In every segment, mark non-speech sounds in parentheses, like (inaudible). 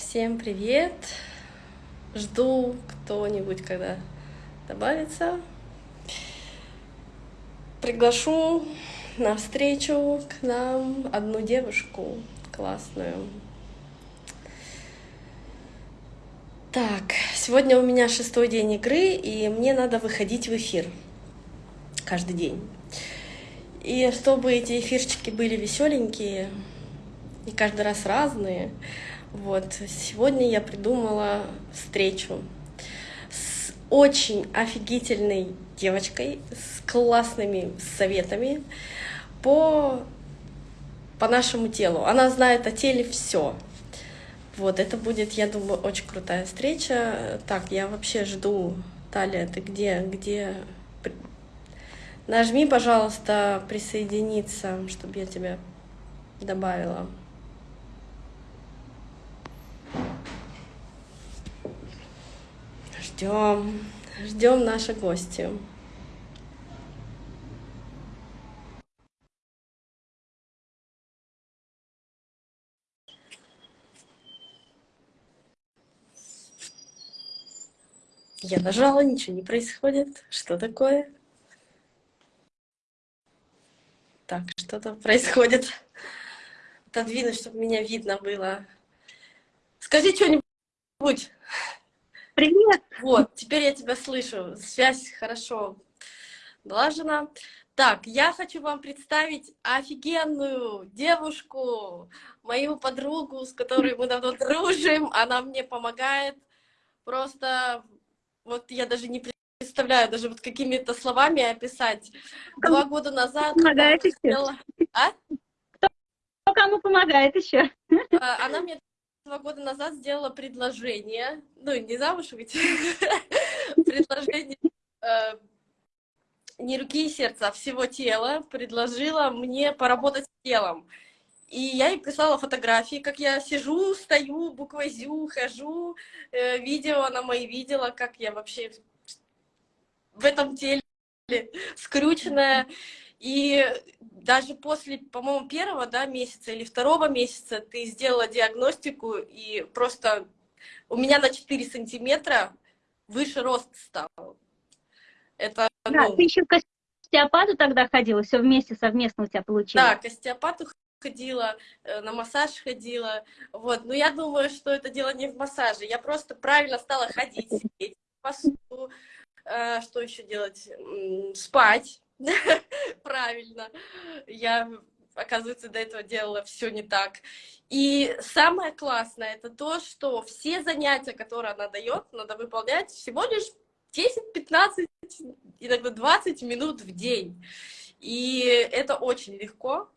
Всем привет! Жду кто-нибудь, когда добавится. Приглашу на встречу к нам одну девушку классную. Так, сегодня у меня шестой день игры, и мне надо выходить в эфир каждый день. И чтобы эти эфирчики были веселенькие и каждый раз разные, вот, сегодня я придумала встречу с очень офигительной девочкой, с классными советами по, по нашему телу. Она знает о теле все. Вот, это будет, я думаю, очень крутая встреча. Так, я вообще жду. Талия, ты где? Где? Нажми, пожалуйста, присоединиться, чтобы я тебя добавила. Ждем, ждем нашу гостью. Я нажала, ничего не происходит. Что такое? Так, что-то происходит. Отодвинуть, чтобы меня видно было. Скажи что-нибудь. Привет! Вот, теперь я тебя слышу. Связь хорошо налажена. Так, я хочу вам представить офигенную девушку, мою подругу, с которой мы давно дружим. Она мне помогает. Просто вот я даже не представляю, даже вот какими-то словами описать. Два года назад... Помогает еще. А? Кто кому помогает еще? А, она мне два года назад сделала предложение, ну, не замуж выйти, (laughs) предложение э, не руки и сердца, а всего тела, предложила мне поработать с телом. И я ей прислала фотографии, как я сижу, стою, буквой ЗЮ, хожу, э, видео она мои видела, как я вообще в этом теле скрученная. И даже после, по-моему, первого да, месяца или второго месяца ты сделала диагностику, и просто у меня на 4 сантиметра выше рост стал. Это, да, ну... ты еще к остеопату тогда ходила, все вместе, совместно у тебя получилось. Да, к остеопату ходила, э, на массаж ходила, вот, но я думаю, что это дело не в массаже, я просто правильно стала ходить, сидеть, посуду, э, что еще делать, спать, (laughs) правильно. Я, оказывается, до этого делала все не так. И самое классное это то, что все занятия, которые она дает, надо выполнять всего лишь 10-15, иногда 20 минут в день. И это очень легко.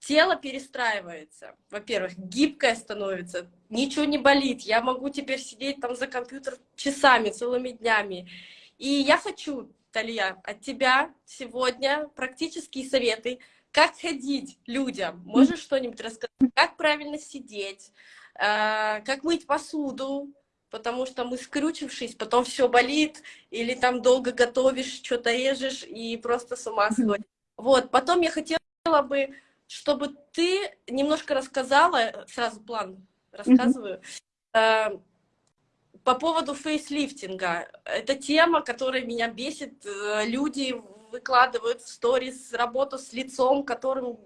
Тело перестраивается. Во-первых, гибкое становится, ничего не болит. Я могу теперь сидеть там за компьютер часами, целыми днями. И я хочу Талия, от тебя сегодня практические советы, как ходить людям. Можешь что-нибудь рассказать? Как правильно сидеть? А, как мыть посуду? Потому что мы, скрючившись, потом все болит, или там долго готовишь, что-то режешь, и просто с ума сходишь. Вот, потом я хотела бы, чтобы ты немножко рассказала, сразу план рассказываю, а, по поводу фейслифтинга. Это тема, которая меня бесит. Э, люди выкладывают в сторис работу с лицом, которым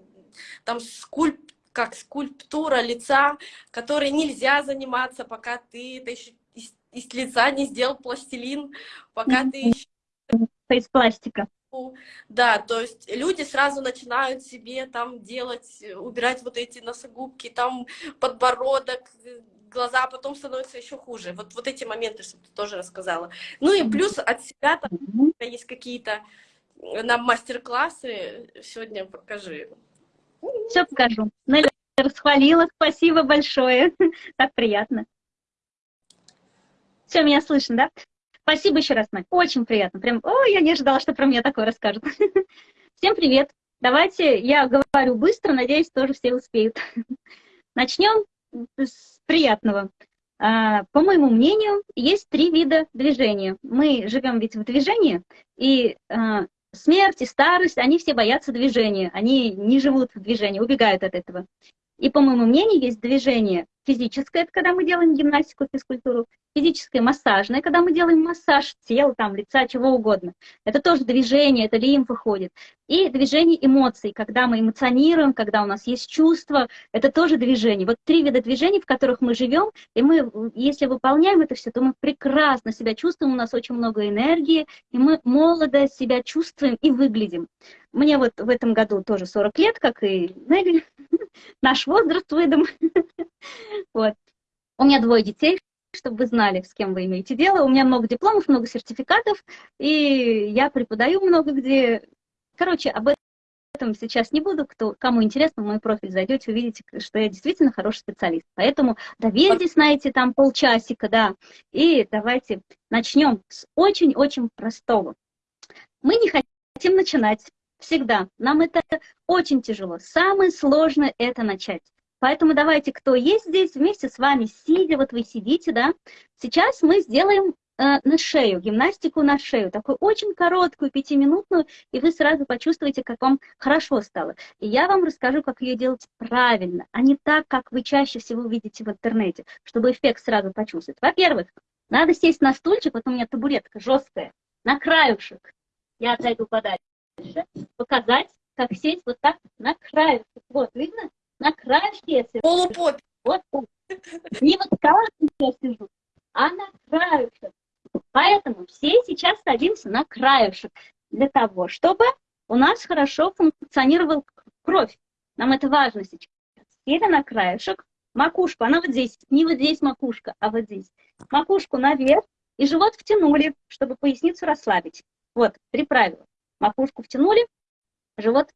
там скульп, как скульптура лица, которой нельзя заниматься, пока ты это еще из, из лица не сделал пластилин, пока ты еще... Из пластика. Да, то есть люди сразу начинают себе там делать, убирать вот эти носогубки, там подбородок, глаза, а потом становится еще хуже. Вот, вот эти моменты, чтобы ты тоже рассказала. Ну и плюс от себя там есть какие-то э, нам мастер-классы. Сегодня покажи. Все покажу. Нелли расхвалила, спасибо большое. (laughs) Так приятно. Все, меня слышно, да? Спасибо еще раз, Надь. Очень приятно. Прям, о, я не ожидала, что про меня такое расскажут. (laughs) Всем привет. Давайте я говорю быстро, надеюсь, тоже все успеют. (laughs) Начнем с приятного. А, по моему мнению, есть три вида движения. Мы живем ведь в движении, и а, смерть и старость, они все боятся движения, они не живут в движении, убегают от этого. И, по моему мнению, есть движение физическое, это когда мы делаем гимнастику, физкультуру, физическое массажное, когда мы делаем массаж тела, там, лица, чего угодно. Это тоже движение, это лимфа ходит. И движение эмоций, когда мы эмоционируем, когда у нас есть чувства, это тоже движение. Вот три вида движений, в которых мы живем, и мы, если выполняем это все, то мы прекрасно себя чувствуем, у нас очень много энергии, и мы молодо себя чувствуем и выглядим. Мне вот в этом году тоже 40 лет, как и Нелли, наш возраст выдам. Вот. У меня двое детей, чтобы вы знали, с кем вы имеете дело. У меня много дипломов, много сертификатов, и я преподаю много где. Короче, об этом сейчас не буду. Кто, кому интересно, в мой профиль зайдете, увидите, что я действительно хороший специалист. Поэтому доверьтесь на эти там полчасика, да, и давайте начнем с очень-очень простого. Мы не хотим начинать всегда. Нам это очень тяжело. Самое сложное это начать. Поэтому давайте, кто есть здесь, вместе с вами, сидя, вот вы сидите, да, сейчас мы сделаем э, на шею, гимнастику на шею, такую очень короткую, пятиминутную, и вы сразу почувствуете, как вам хорошо стало. И я вам расскажу, как ее делать правильно, а не так, как вы чаще всего видите в интернете, чтобы эффект сразу почувствовать. Во-первых, надо сесть на стульчик, вот у меня табуретка жесткая, на краюшек. Я отойду подальше. Показать, как сесть вот так на краюшек. Вот, видно? на краешке Полупоп. Вот так. Не вот так я сижу, а на краешек. Поэтому все сейчас садимся на краешек для того, чтобы у нас хорошо функционировала кровь. Нам это важно сейчас. Сели на краешек, макушку, она вот здесь, не вот здесь макушка, а вот здесь. Макушку наверх и живот втянули, чтобы поясницу расслабить. Вот, три правила. Макушку втянули, живот,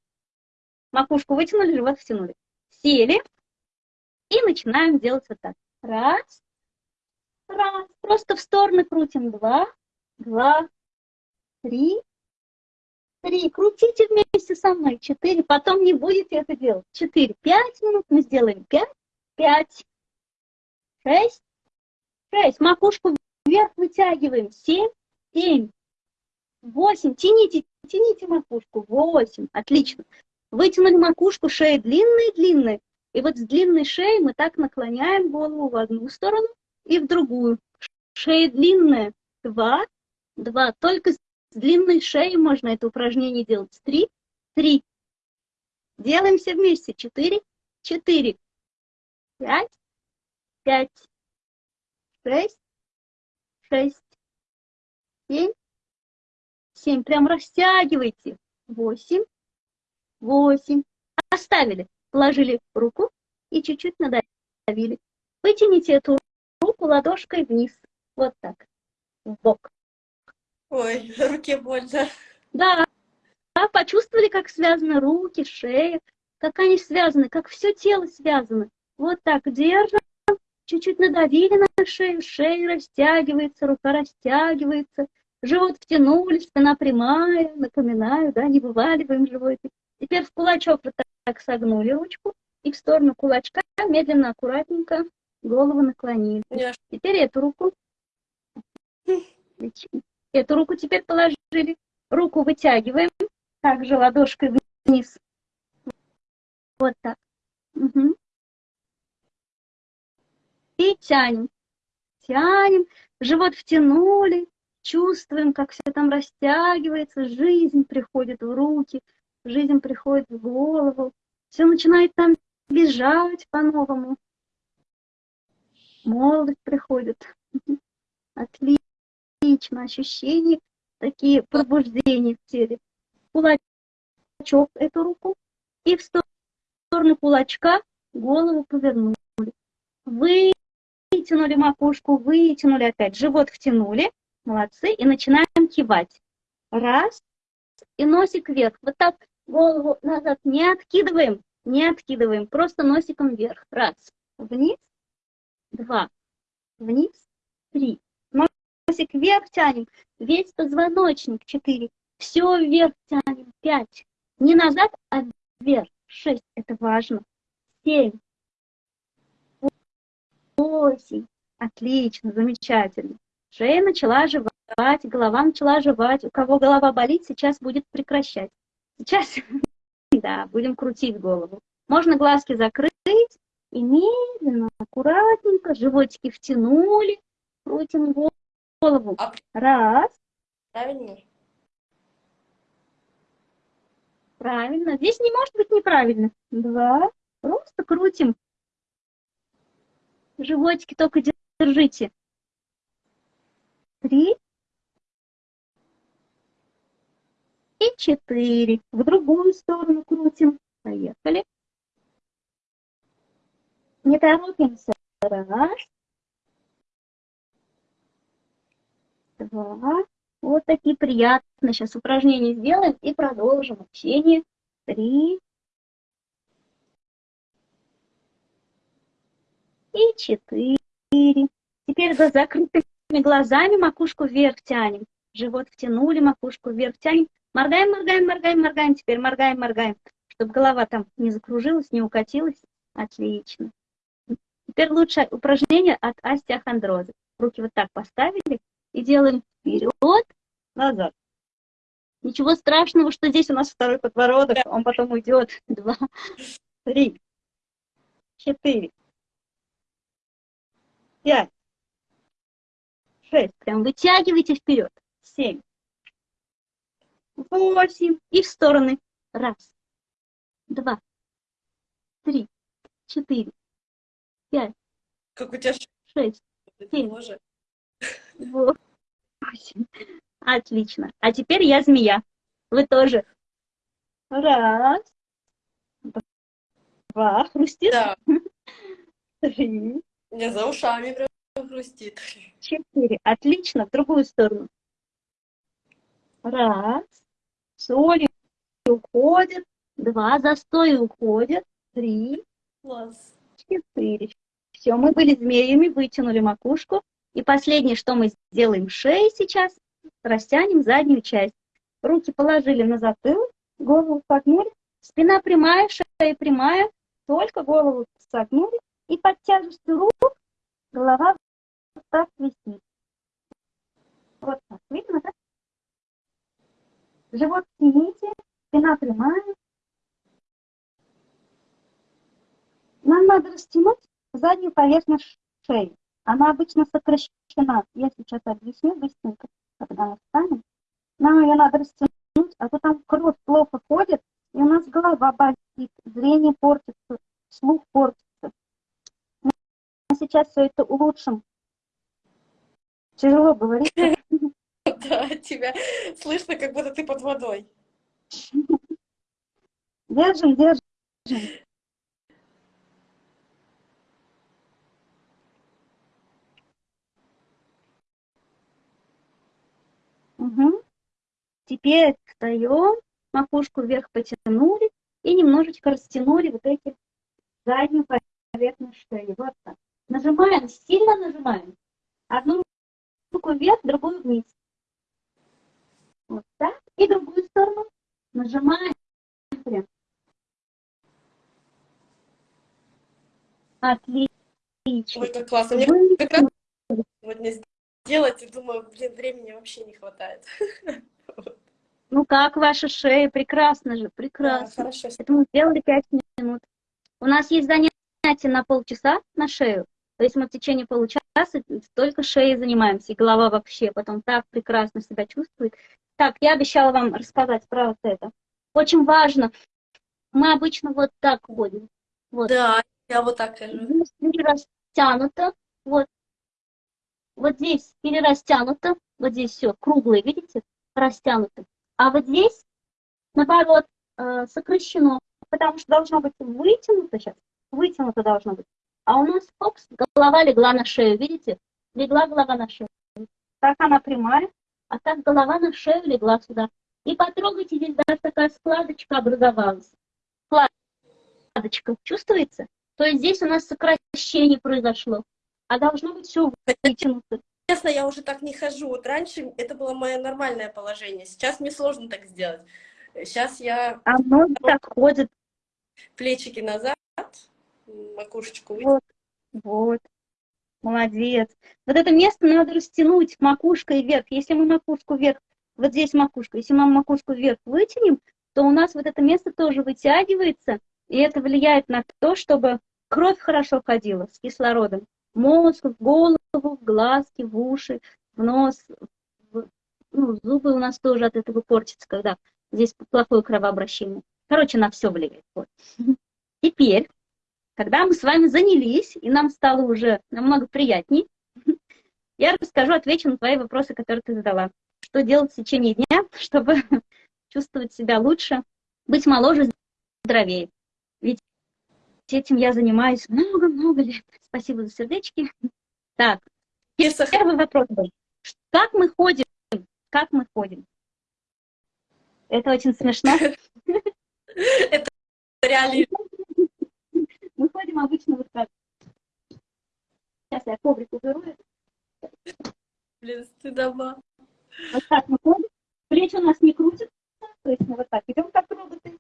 макушку вытянули, живот втянули сели и начинаем делать вот так. Раз, раз, просто в стороны крутим. Два, два, три, три. Крутите вместе со мной. Четыре. Потом не будете это делать. Четыре. Пять минут мы сделаем. Пять, пять, шесть, шесть. Макушку вверх вытягиваем. Семь, семь, восемь. Тяните, тяните макушку. Восемь. Отлично. Вытянули макушку, шея длинная-длинная. И вот с длинной шеей мы так наклоняем голову в одну сторону и в другую. Шея длинная. Два, два. Только с длинной шеей можно это упражнение делать. Три, три. Делаем все вместе. Четыре, четыре. Пять, пять. Шесть, шесть. Семь, семь. Прям растягивайте. Восемь, восемь. Оставили, положили руку и чуть-чуть надавили. Вытяните эту руку ладошкой вниз. Вот так, в бок. Ой, руке больно. Да, да, почувствовали, как связаны руки, шея, как они связаны, как все тело связано. Вот так держим, чуть-чуть надавили на шею, шея растягивается, рука растягивается, живот втянули, спина прямая, напоминаю, да, не вываливаем животик. Теперь в кулачок вот так согнули ручку и в сторону кулачка медленно, аккуратненько голову наклонили. Теперь эту руку. Эту руку теперь положили. Руку вытягиваем. Также ладошкой вниз. Вот так. Угу. И тянем. Тянем. Живот втянули. Чувствуем, как все там растягивается. Жизнь приходит в руки жизнь приходит в голову, все начинает там бежать по-новому. Молодость приходит. (laughs) Отлично, ощущения, такие пробуждения в теле. Кулачок эту руку и в сторону кулачка голову повернули. Вытянули макушку, вытянули опять, живот втянули, молодцы, и начинаем кивать. Раз, и носик вверх. Вот так голову назад не откидываем, не откидываем, просто носиком вверх. Раз, вниз, два, вниз, три. Носик вверх тянем, весь позвоночник, четыре. Все вверх тянем, пять. Не назад, а вверх, шесть, это важно. Семь, восемь. Отлично, замечательно. Шея начала жевать, голова начала жевать. У кого голова болит, сейчас будет прекращать. Сейчас, (laughs) да, будем крутить голову. Можно глазки закрыть и медленно, аккуратненько, животики втянули, крутим голову. А Раз, правильно? правильно. Здесь не может быть неправильно. Два, просто крутим. Животики только держите. Три. И четыре. В другую сторону крутим. Поехали. Не торопимся. Раз. Два. Вот такие приятные сейчас упражнения сделаем и продолжим общение. Три. И четыре. Теперь с закрытыми глазами макушку вверх тянем. Живот втянули, макушку вверх тянем. Моргаем, моргаем, моргаем, моргаем. Теперь моргаем, моргаем. Чтобы голова там не закружилась, не укатилась. Отлично. Теперь лучшее упражнение от остеохондроза. Руки вот так поставили и делаем вперед, назад. Ничего страшного, что здесь у нас второй подбородок, он потом уйдет. Два, три, четыре, пять, шесть. Прям вытягивайте вперед. Семь, восемь. И в стороны. Раз, два, три, четыре, пять, Как у тебя шесть, семь, восемь. Отлично. А теперь я змея. Вы тоже. Раз, два, хрустит. Да, (laughs) Три, меня за ушами прям хрустит. четыре. Отлично. В другую сторону. Раз. Соли уходит. Два. Застой уходит. Три, Класс. четыре. Все, мы были змеями, вытянули макушку. И последнее, что мы сделаем шеей сейчас, растянем заднюю часть. Руки положили на затылок, голову согнули, спина прямая, шея прямая, только голову согнули, и под тяжестью рук голова так висит. Вот так, видно, да? Живот тяните, спина прямая. Нам надо растянуть заднюю поверхность шеи. Она обычно сокращена. Я сейчас объясню быстренько, когда мы встанем. Нам ее надо растянуть, а то там кровь плохо ходит, и у нас голова болит, зрение портится, слух портится. Мы сейчас все это улучшим. Тяжело говорить. (laughs) Да, тебя слышно, как будто ты под водой. Держим, держим. Угу. Теперь встаем, макушку вверх потянули и немножечко растянули вот эти заднюю поверхность шеи. Вот так. Нажимаем, сильно нажимаем. Одну руку вверх, другую вниз. Вот так. И другую сторону нажимаем прям. Отлично. Ой, как классно. Мне Вы- как раз сегодня сделать, и думаю, блин, времени вообще не хватает. (laughs) Ну как ваша шея? Прекрасно же, Да, прекрасно. хорошо. Это мы сделали 5 минут. У нас есть занятие на полчаса на шею. То есть мы в течение получаса только шеей занимаемся, и голова вообще потом так прекрасно себя чувствует. Так, я обещала вам рассказать про вот это. Очень важно. Мы обычно вот так ходим. Вот. Да, я вот так хожу. Перерастянуто. Вот. Вот здесь перерастянуто. Вот здесь все круглое, видите? Растянуто. А вот здесь, наоборот, э, сокращено. Потому что должно быть вытянуто сейчас. Вытянуто должно быть. А у нас, фокус, голова легла на шею, видите? Легла голова на шею. Так она прямая, а так голова на шею легла сюда. И потрогайте, здесь даже такая складочка образовалась. Складочка, чувствуется? То есть здесь у нас сокращение произошло. А должно быть все вытянуто. Честно, я уже так не хожу. Вот раньше это было мое нормальное положение. Сейчас мне сложно так сделать. Сейчас я А ноги так ходят. плечики назад, макушечку. Вот, вот. Молодец. Вот это место надо растянуть макушкой вверх. Если мы макушку вверх, вот здесь макушка, если мы макушку вверх вытянем, то у нас вот это место тоже вытягивается, и это влияет на то, чтобы кровь хорошо ходила с кислородом, мозг, в голову, в глазки, в уши, в нос, в, ну, зубы у нас тоже от этого портятся, когда здесь плохое кровообращение. Короче, на все влияет. Вот. (laughs) Теперь, когда мы с вами занялись, и нам стало уже намного приятней, (laughs) я расскажу, отвечу на твои вопросы, которые ты задала. Что делать в течение дня, (laughs) чтобы (laughs) чувствовать себя лучше, быть моложе, здоровее. Ведь этим я занимаюсь много-много лет. Спасибо за сердечки. Так, первый вопрос был. Как мы ходим? Как мы ходим? Это очень смешно. Это реально. Мы ходим обычно вот так. Сейчас я коврик уберу. Блин, стыдоба. Вот так мы ходим. Плечи у нас не крутятся. То есть мы вот так идем, как роботы.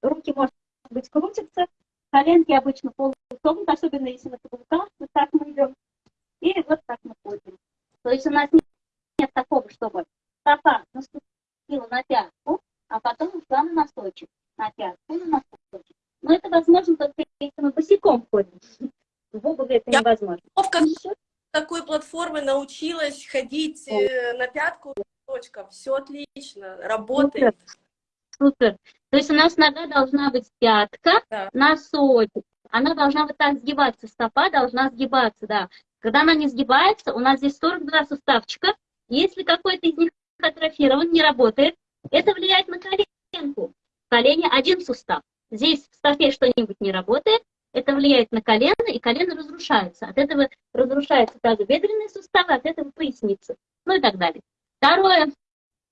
Руки, может быть, крутятся. Коленки обычно полусогнуты, особенно если на каблуках. Вот так мы идем. И вот так мы ходим. То есть у нас нет, нет такого, чтобы стопа наступила на пятку, а потом ушла на носочек. На пятку, на носочек. Но это возможно босиком ходим. В обуви это Я невозможно. Как такой платформы научилась ходить э, на пятку точка. Все отлично, работает. Супер. То есть у нас нога должна быть пятка, Да. носочек. Она должна вот так сгибаться, стопа должна сгибаться, да. Когда она не сгибается, у нас здесь 42 суставчика. Если какой-то из них атрофирован, не работает, это влияет на коленку. В колене один сустав. Здесь в стопе что-нибудь не работает, это влияет на колено, и колено разрушается. От этого разрушаются тазобедренные суставы, от этого поясница, ну и так далее. Второе.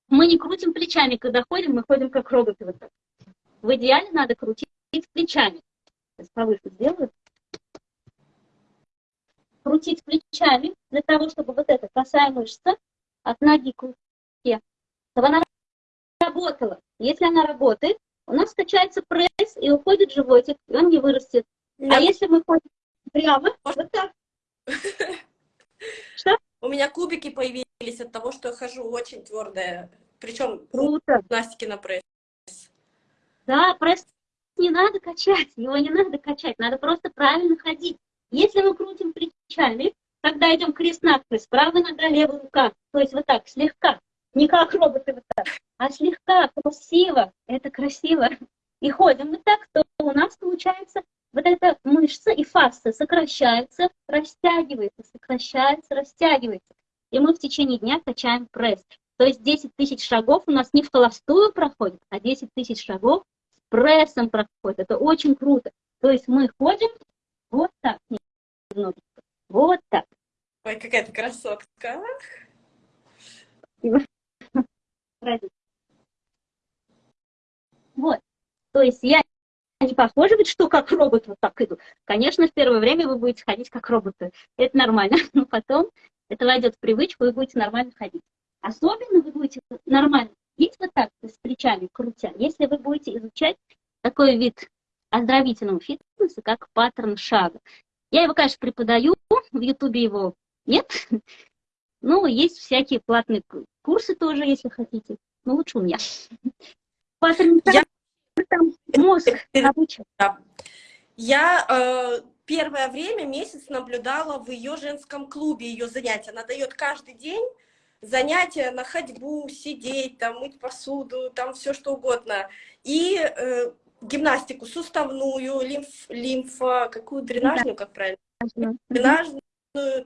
Мы не крутим плечами, когда ходим, мы ходим как роботы. Вот так. В идеале надо крутить плечами. Сейчас повыше сделаю. Крутить плечами для того, чтобы вот эта косая мышца от ноги к руке, чтобы она работала. Если она работает, у нас качается пресс и уходит животик, и он не вырастет. А если мы ходим прямо, вот так. (laughs) Что? У меня кубики появились от того, что я хожу очень твердая. Причем Круто. гимнастики на пресс. Да, пресс не надо качать, его не надо качать, надо просто правильно ходить. Если мы крутим плечами, когда идем крест-накрест, правая нога, левая рука, то есть вот так, слегка, не как роботы вот так, а слегка, красиво, это красиво, и ходим вот так, то у нас получается вот эта мышца и фасция сокращается, растягивается, сокращается, растягивается. И мы в течение дня качаем пресс. То есть 10 тысяч шагов у нас не в холостую проходит, а 10 тысяч шагов с прессом проходит. Это очень круто. То есть мы ходим вот так, немножечко, вот так. Ой, какая ты красотка. (laughs) Вот. То есть я не похожа ведь, что как робот вот так иду. Конечно, в первое время вы будете ходить как роботы. Это нормально. (laughs) Но потом это войдет в привычку, и будете нормально ходить. Особенно вы будете нормально ходить вот так, с плечами крутя, если вы будете изучать такой вид оздоровительного фитнеса, как паттерн шага. Я его, конечно, преподаю, в Ютубе его нет. (laughs) Ну, есть всякие платные курсы тоже, если хотите. Но лучше у меня. Паттерн шага, там мозг (laughs) обучен. Я э, первое время, месяц наблюдала в ее женском клубе ее занятия. Она дает каждый день занятия на ходьбу, сидеть, там, мыть посуду, там все что угодно. И э, гимнастику суставную, лимф, лимфа, какую дренажную, как правильно? дренажную,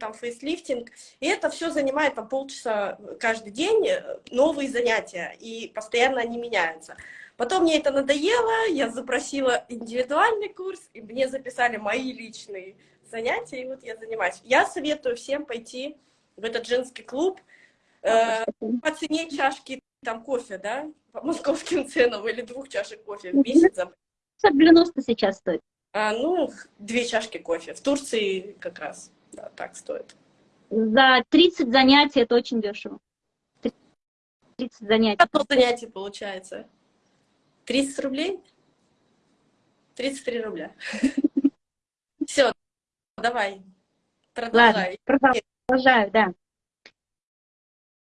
там, фейслифтинг. И это все занимает там полчаса каждый день, э, новые занятия, и постоянно они меняются. Потом мне это надоело, я запросила индивидуальный курс, и мне записали мои личные занятия, и вот я занимаюсь. Я советую всем пойти в этот женский клуб, э, по цене чашки там кофе, да, по московским (laughs) ценам, или двух чашек кофе в месяц. 90 сейчас стоит. А, ну, две чашки кофе. В Турции как раз, да, так стоит. За 30 занятий это очень дешево. 30 занятий. Одно занятие получается. 30 рублей? 33 рубля. (laughs) Все, давай, продолжай. Ладно, продолжаю, да.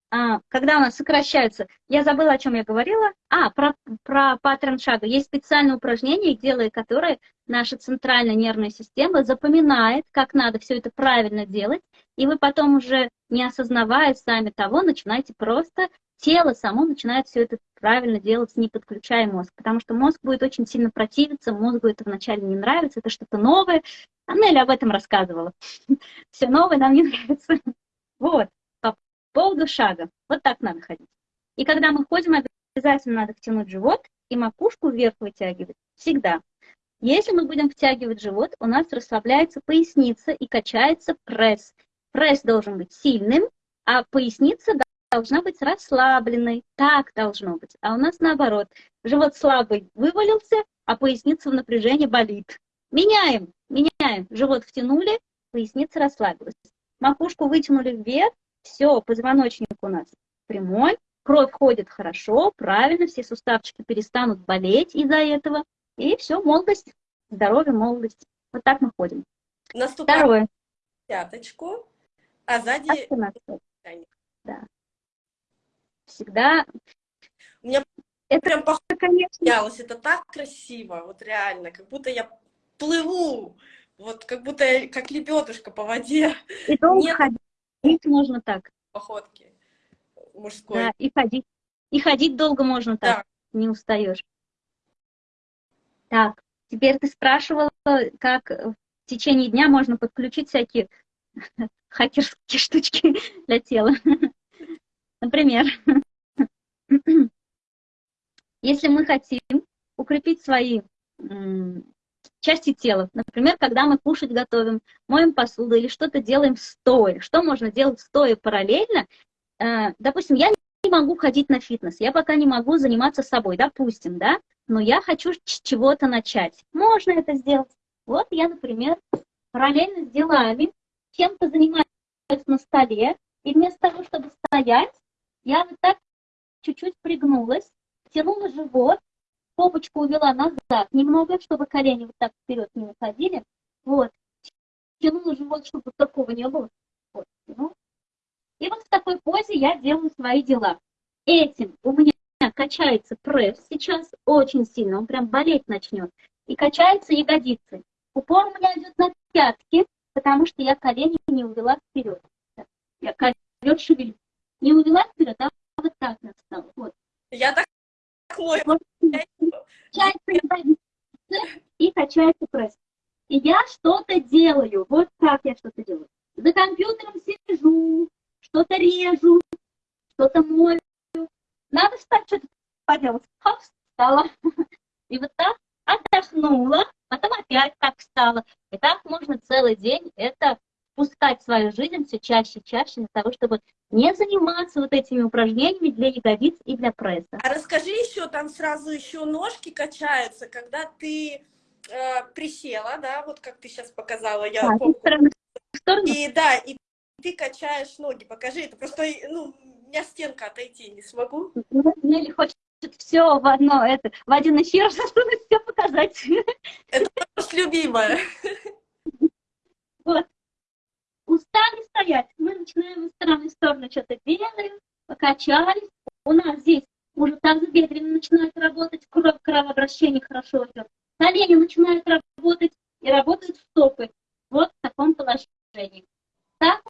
а, когда у нас сокращаются, я забыла, о чем я говорила. А, про, про паттерн шага. Есть специальное упражнение, делая которое наша центральная нервная система запоминает, как надо все это правильно делать, и вы потом уже, не осознавая сами того, начинаете просто, тело само начинает все это правильно делать, не подключая мозг, потому что мозг будет очень сильно противиться, мозгу это вначале не нравится, это что-то новое. Аннель об этом рассказывала. (laughs) Все новое нам не (laughs) нравится. Вот поводу шага. Вот так надо ходить. И когда мы ходим, обязательно надо втянуть живот и макушку вверх вытягивать. Всегда. Если мы будем втягивать живот, у нас расслабляется поясница и качается пресс. Пресс должен быть сильным, а поясница должна быть расслабленной. Так должно быть. А у нас наоборот. Живот слабый вывалился, а поясница в напряжении болит. Меняем, меняем. Живот втянули, поясница расслабилась. Макушку вытянули вверх, все, позвоночник у нас прямой, кровь ходит хорошо, правильно, все суставчики перестанут болеть из-за этого. И все, молодость, здоровье, молодость. Вот так мы ходим. Наступаем Второе. пяточку, а сзади... Да. Всегда... У меня это прям похоже, конечно. Это так красиво, вот реально, как будто я плыву, вот как будто я, как лебедушка по воде. И долго Нет... ходить можно так. Походки мужской. Да, и ходить. И ходить долго можно так, да. не устаешь. Так, теперь ты спрашивала, как в течение дня можно подключить всякие (laughs) хакерские штучки для тела. Например, (clears throat) если мы хотим укрепить свои части тела. Например, когда мы кушать готовим, моем посуду или что-то делаем стоя. Что можно делать стоя параллельно? Э, допустим, я не могу ходить на фитнес, я пока не могу заниматься собой, допустим, да, но я хочу чего-то начать. Можно это сделать. Вот я, например, параллельно с делами чем-то занимаюсь на столе, и вместо того, чтобы стоять, я вот так чуть-чуть пригнулась, тянула живот, попочку увела назад немного, чтобы колени вот так вперед не уходили. Вот. Тянула живот, чтобы такого не было. Вот. Ну. И вот в такой позе я делаю свои дела. Этим у меня качается пресс сейчас очень сильно, он прям болеть начнет. И качаются ягодицы. Упор у меня идет на пятки, потому что я колени не увела вперед. Я ковер шевелю. Не увела вперед, а вот так настала. Вот. Я так мой. И качается пресс. И я что-то делаю. Вот как я что-то делаю. За компьютером сижу, что-то режу, что-то мою. Надо встать, что-то поделать. Хоп, встала. И вот так отдохнула, потом опять так встала. И так можно целый день это пускать в свою жизнь все чаще и чаще для того, чтобы не заниматься вот этими упражнениями для ягодиц и для пресса. А расскажи еще, там сразу еще ножки качаются, когда ты э, присела, да, вот как ты сейчас показала, я да, помню. И да, и ты качаешь ноги, покажи, это просто, ну, у меня стенка отойти не смогу. Мне хочется все в одно, это, в один эфир, (laughs) чтобы все показать. Это любимое. Вот устали стоять, мы начинаем из стороны в сторону что-то делаем, покачались. У нас здесь уже тазобедренно начинает работать, кровь, кровообращение хорошо идет. Колени начинают работать и работают стопы. Вот в таком положении. Так,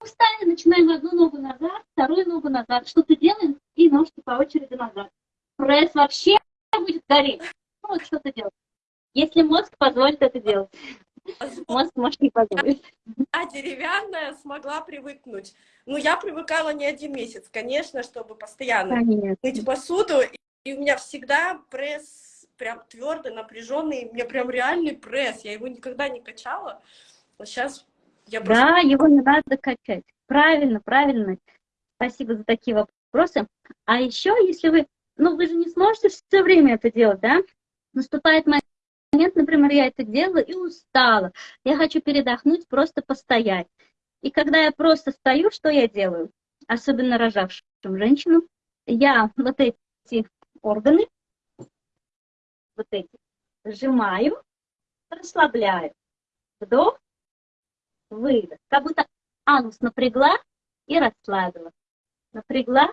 устали, начинаем одну ногу назад, вторую ногу назад. Что-то делаем и ножки по очереди назад. Пресс вообще будет гореть. Ну, вот что-то делать. Если мозг позволит это делать. Мозг может не позволить. А деревянная смогла привыкнуть. Ну, я привыкала не один месяц, конечно, чтобы постоянно конечно. мыть посуду. И у меня всегда пресс прям твердый, напряженный. У меня прям реальный пресс. Я его никогда не качала. А сейчас я просто... Да, его не надо качать. Правильно, правильно. Спасибо за такие вопросы. А еще, если вы, ну, вы же не сможете все время это делать, да? Наступает момент, момент, например, я это делала и устала. Я хочу передохнуть, просто постоять. И когда я просто стою, что я делаю? Особенно рожавшим женщинам, я вот эти органы, вот эти, сжимаю, расслабляю. Вдох, выдох. Как будто анус напрягла и расслабила. напрягла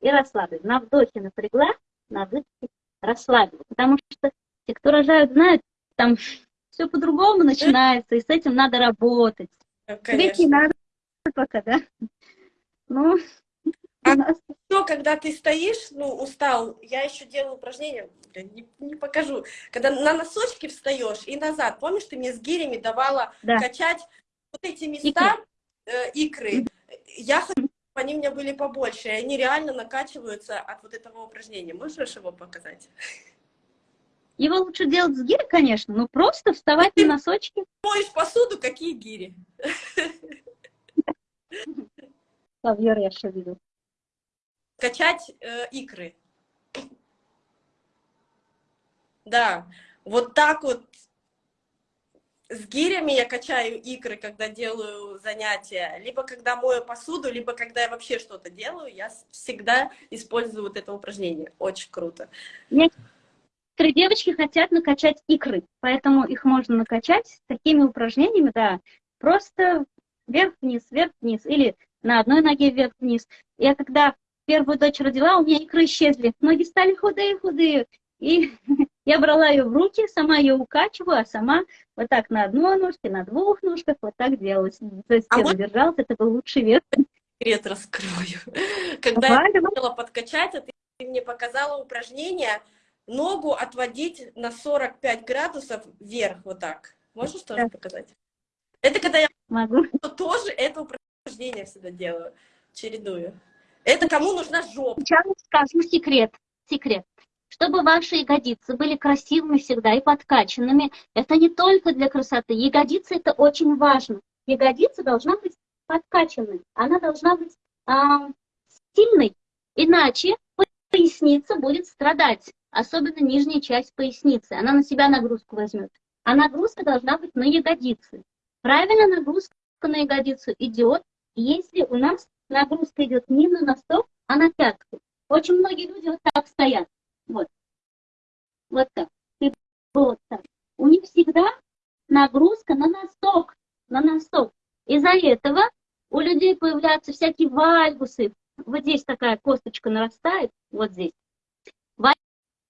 и расслабилась. На вдохе напрягла, на выдохе расслабилась. Потому что те, кто рожают, знают, там все по-другому начинается, и с этим надо работать. Конечно. надо пока, да? Ну, а все, когда ты стоишь, ну, устал, я еще делаю упражнения, не, не покажу. Когда на носочки встаешь и назад, помнишь, ты мне с гирями давала да. качать вот эти места, э, икры. Я хочу, чтобы они у меня были побольше, и они реально накачиваются от вот этого упражнения. Можешь его показать? Его лучше делать с гири, конечно, но просто вставать на носочки. Моешь посуду, какие гири? Лавьер я еще видел. Качать э, икры. Да, вот так вот с гирями я качаю икры, когда делаю занятия, либо когда мою посуду, либо когда я вообще что-то делаю, я всегда использую вот это упражнение. Очень круто. Некоторые девочки хотят накачать икры, поэтому их можно накачать такими упражнениями, да, просто вверх-вниз, вверх-вниз, или на одной ноге вверх-вниз. Я когда первую дочь родила, у меня икры исчезли, ноги стали худые-худые, и (laughs) я брала ее в руки, сама ее укачиваю, а сама вот так на одной ножке, на двух ножках вот так делала. То есть а вот... держалась, это был лучший вес. Секрет раскрою. (laughs) Когда Давай, я хотела подкачать, а ты мне показала упражнение ногу отводить на 45 градусов вверх, вот так. Можешь тоже да. показать? Это когда я Могу. (laughs) тоже это упражнение всегда делаю, чередую. Это кому нужна жопа? Сейчас скажу секрет. Секрет. Чтобы ваши ягодицы были красивыми всегда и подкачанными, это не только для красоты. Ягодицы это очень важно. Ягодица должна быть подкачанной. Она должна быть а, сильной. Иначе поясница будет страдать. Особенно нижняя часть поясницы. Она на себя нагрузку возьмет. А нагрузка должна быть на ягодицы. Правильно нагрузка на ягодицу идет, если у нас нагрузка идет не на носок, а на пятку. Очень многие люди вот так стоят. Вот. Вот так. И вот так. У них всегда нагрузка на носок. На носок. Из-за этого у людей появляются всякие вальгусы. Вот здесь такая косточка нарастает, вот здесь.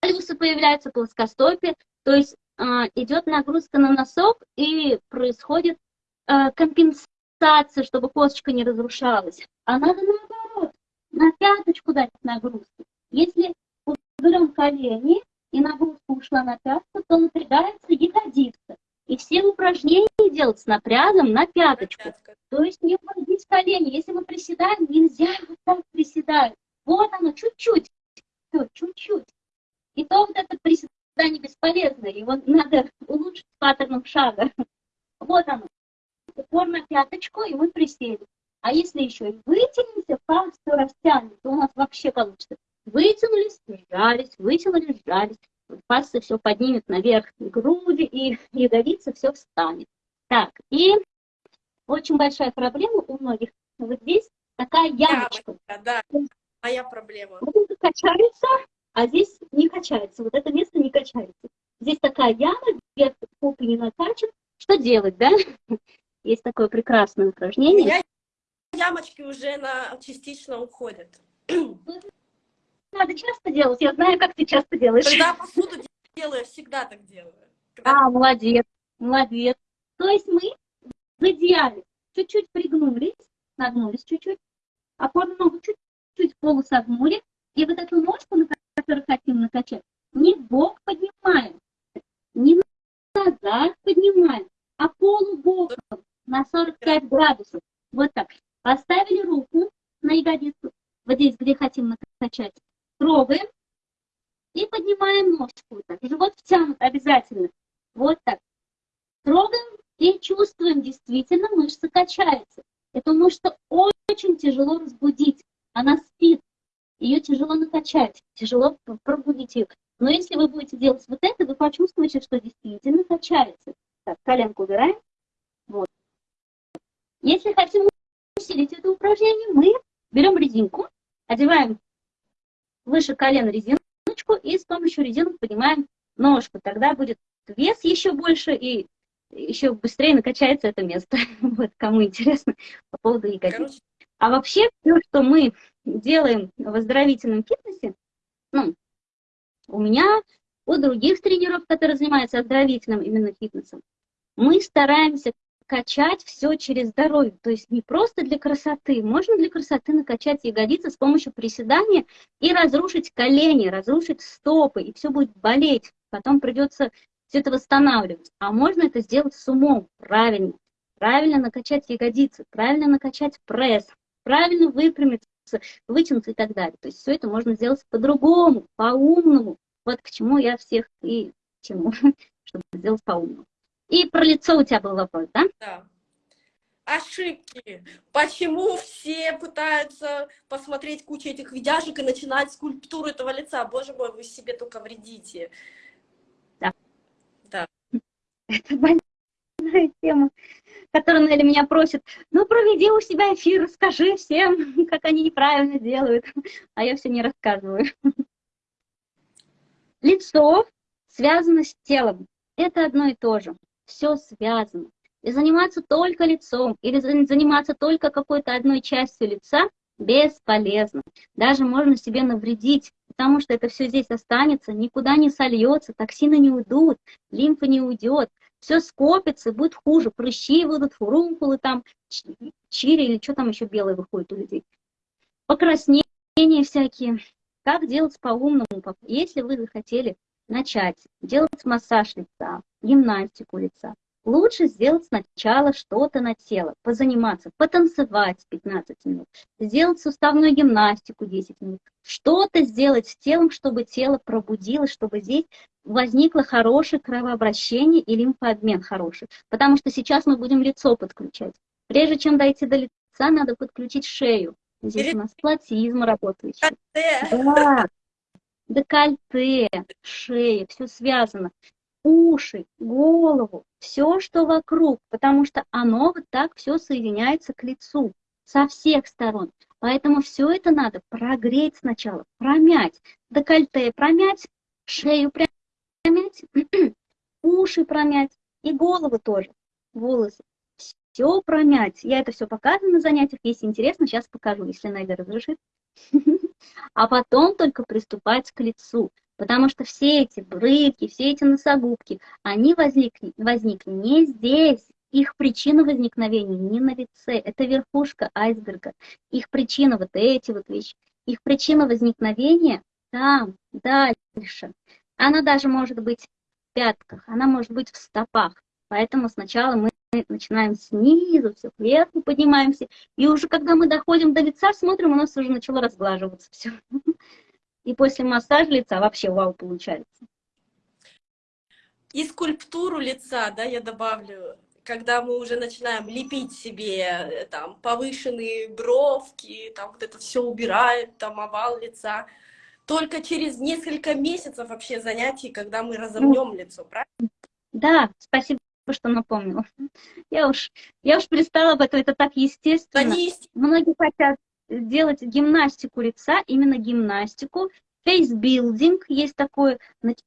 Вальгусы появляются, плоскостопие. То есть э, идет нагрузка на носок и происходит э, компенсация, чтобы косточка не разрушалась. А надо наоборот, на пяточку дать нагрузку. Если берем колени, и нагрузка ушла на пятку, то напрягается ягодица. И все упражнения делать с напрягом на пяточку. То есть не вводить колени. Если мы приседаем, нельзя вот так приседать. Вот оно, чуть-чуть. Чуть-чуть. И то вот это приседание бесполезно. Его надо улучшить паттерном шага. Вот оно. Упор на пяточку, и мы присели. А если еще и вытянемся, пах все растянем, то у нас вообще получится Вытянулись, сжались, вытянулись, сжались. Пальцы все поднимет наверх груди, и ягодица все встанет. Так, и очень большая проблема у многих. Вот здесь такая ямочка. ямочка да, моя проблема. Вот это качается, а здесь не качается. Вот это место не качается. Здесь такая яма, вверх попы не накачан. Что делать, да? (laughs) Есть такое прекрасное упражнение. У меня ямочки уже на, частично уходят. (clears throat) надо часто делать. Я знаю, как ты часто делаешь. Когда посуду делаю, я всегда так делаю. Когда... А, молодец, молодец. То есть мы в идеале чуть-чуть пригнулись, нагнулись чуть-чуть, опорную ногу чуть-чуть полусогнули, и вот эту ножку, на которую хотим накачать, не в бок поднимаем, не назад поднимаем, а полубоком на 45 градусов. Вот так. Поставили руку на ягодицу, вот здесь, где хотим накачать, трогаем и поднимаем ножку. Так. Живот втянут обязательно. Вот так. Трогаем и чувствуем, действительно мышца качается. Эту мышцу очень тяжело разбудить. Она спит. Ее тяжело накачать, тяжело пробудить ее. Но если вы будете делать вот это, вы почувствуете, что действительно качается. Так, коленку убираем. Вот. Если хотим усилить это упражнение, мы берем резинку, одеваем выше колена резиночку и с помощью резинок поднимаем ножку. Тогда будет вес еще больше и еще быстрее накачается это место. (laughs) Вот кому интересно по поводу ягодиц. А вообще все, что мы делаем в оздоровительном фитнесе, ну, у меня, у других тренеров, которые занимаются оздоровительным именно фитнесом, мы стараемся качать все через здоровье. То есть не просто для красоты. Можно для красоты накачать ягодицы с помощью приседания и разрушить колени, разрушить стопы, и все будет болеть. Потом придется все это восстанавливать. А можно это сделать с умом, правильно. Правильно накачать ягодицы, правильно накачать пресс, правильно выпрямиться, вытянуться и так далее. То есть все это можно сделать по-другому, по-умному. Вот к чему я всех и тяну, (laughs) чтобы сделать по-умному. И про лицо у тебя был вопрос, да? Да. Ошибки. Почему все пытаются посмотреть кучу этих видяшек и начинать скульптуру этого лица? Боже мой, вы себе только вредите. Да. Да. (laughs) Это больная тема, которая Нелли меня просит, ну проведи у себя эфир, расскажи всем, (laughs) как они неправильно делают. (laughs) А я все не рассказываю. (laughs) Лицо связано с телом. Это одно и то же все связано. И заниматься только лицом или заниматься только какой-то одной частью лица бесполезно. Даже можно себе навредить, потому что это все здесь останется, никуда не сольется, токсины не уйдут, лимфа не уйдет, все скопится, будет хуже, прыщи будут, фурункулы там, чири или что там еще белое выходит у людей. Покраснения всякие. Как делать по-умному? Если вы захотели начать делать массаж лица, гимнастику лица, лучше сделать сначала что-то на тело, позаниматься, потанцевать 15 минут, сделать суставную гимнастику 10 минут, что-то сделать с телом, чтобы тело пробудилось, чтобы здесь возникло хорошее кровообращение и лимфообмен хороший. Потому что сейчас мы будем лицо подключать. Прежде чем дойти до лица, надо подключить шею. Здесь у нас платизм работает. Да, декольте, шея, все связано. Уши, голову, все, что вокруг, потому что оно вот так все соединяется к лицу со всех сторон. Поэтому все это надо прогреть сначала, промять. Декольте промять, шею промять, (clears throat) уши промять и голову тоже, волосы. Все промять. Я это все показываю на занятиях. Если интересно, сейчас покажу, если Найда разрешит. (laughs) а потом только приступать к лицу. Потому что все эти брыки, все эти носогубки, они возникли, возникли не здесь. Их причина возникновения не на лице, это верхушка айсберга. Их причина вот эти вот вещи. Их причина возникновения там, дальше. Она даже может быть в пятках, она может быть в стопах. Поэтому сначала мы начинаем снизу, все вверху поднимаемся. И уже когда мы доходим до лица, смотрим, у нас уже начало разглаживаться все. (laughs) И после массажа лица вообще вау получается. И скульптуру лица, да, я добавлю, когда мы уже начинаем лепить себе э, там повышенные бровки, там вот это все убирает, там овал лица, только через несколько месяцев вообще занятий, когда мы разомнем ну, лицо, правильно? Да, спасибо что напомнила. Я уж, я уж пристала об этом, это так естественно. Многие хотят делать гимнастику лица, именно гимнастику. Фейсбилдинг есть такое.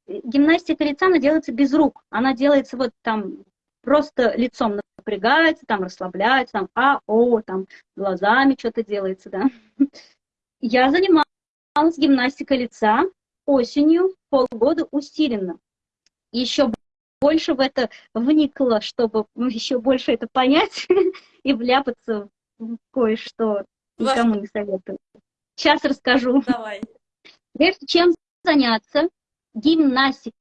Гимнастика лица, она делается без рук. Она делается вот там просто лицом напрягается, там расслабляется, там а, о, там глазами что-то делается, да. Я занималась гимнастикой лица осенью полгода усиленно. Еще больше в это вникла, чтобы еще больше это понять (laughs) и вляпаться в кое-что. Никому не советую. Сейчас расскажу. Давай. Прежде чем заняться гимнастикой,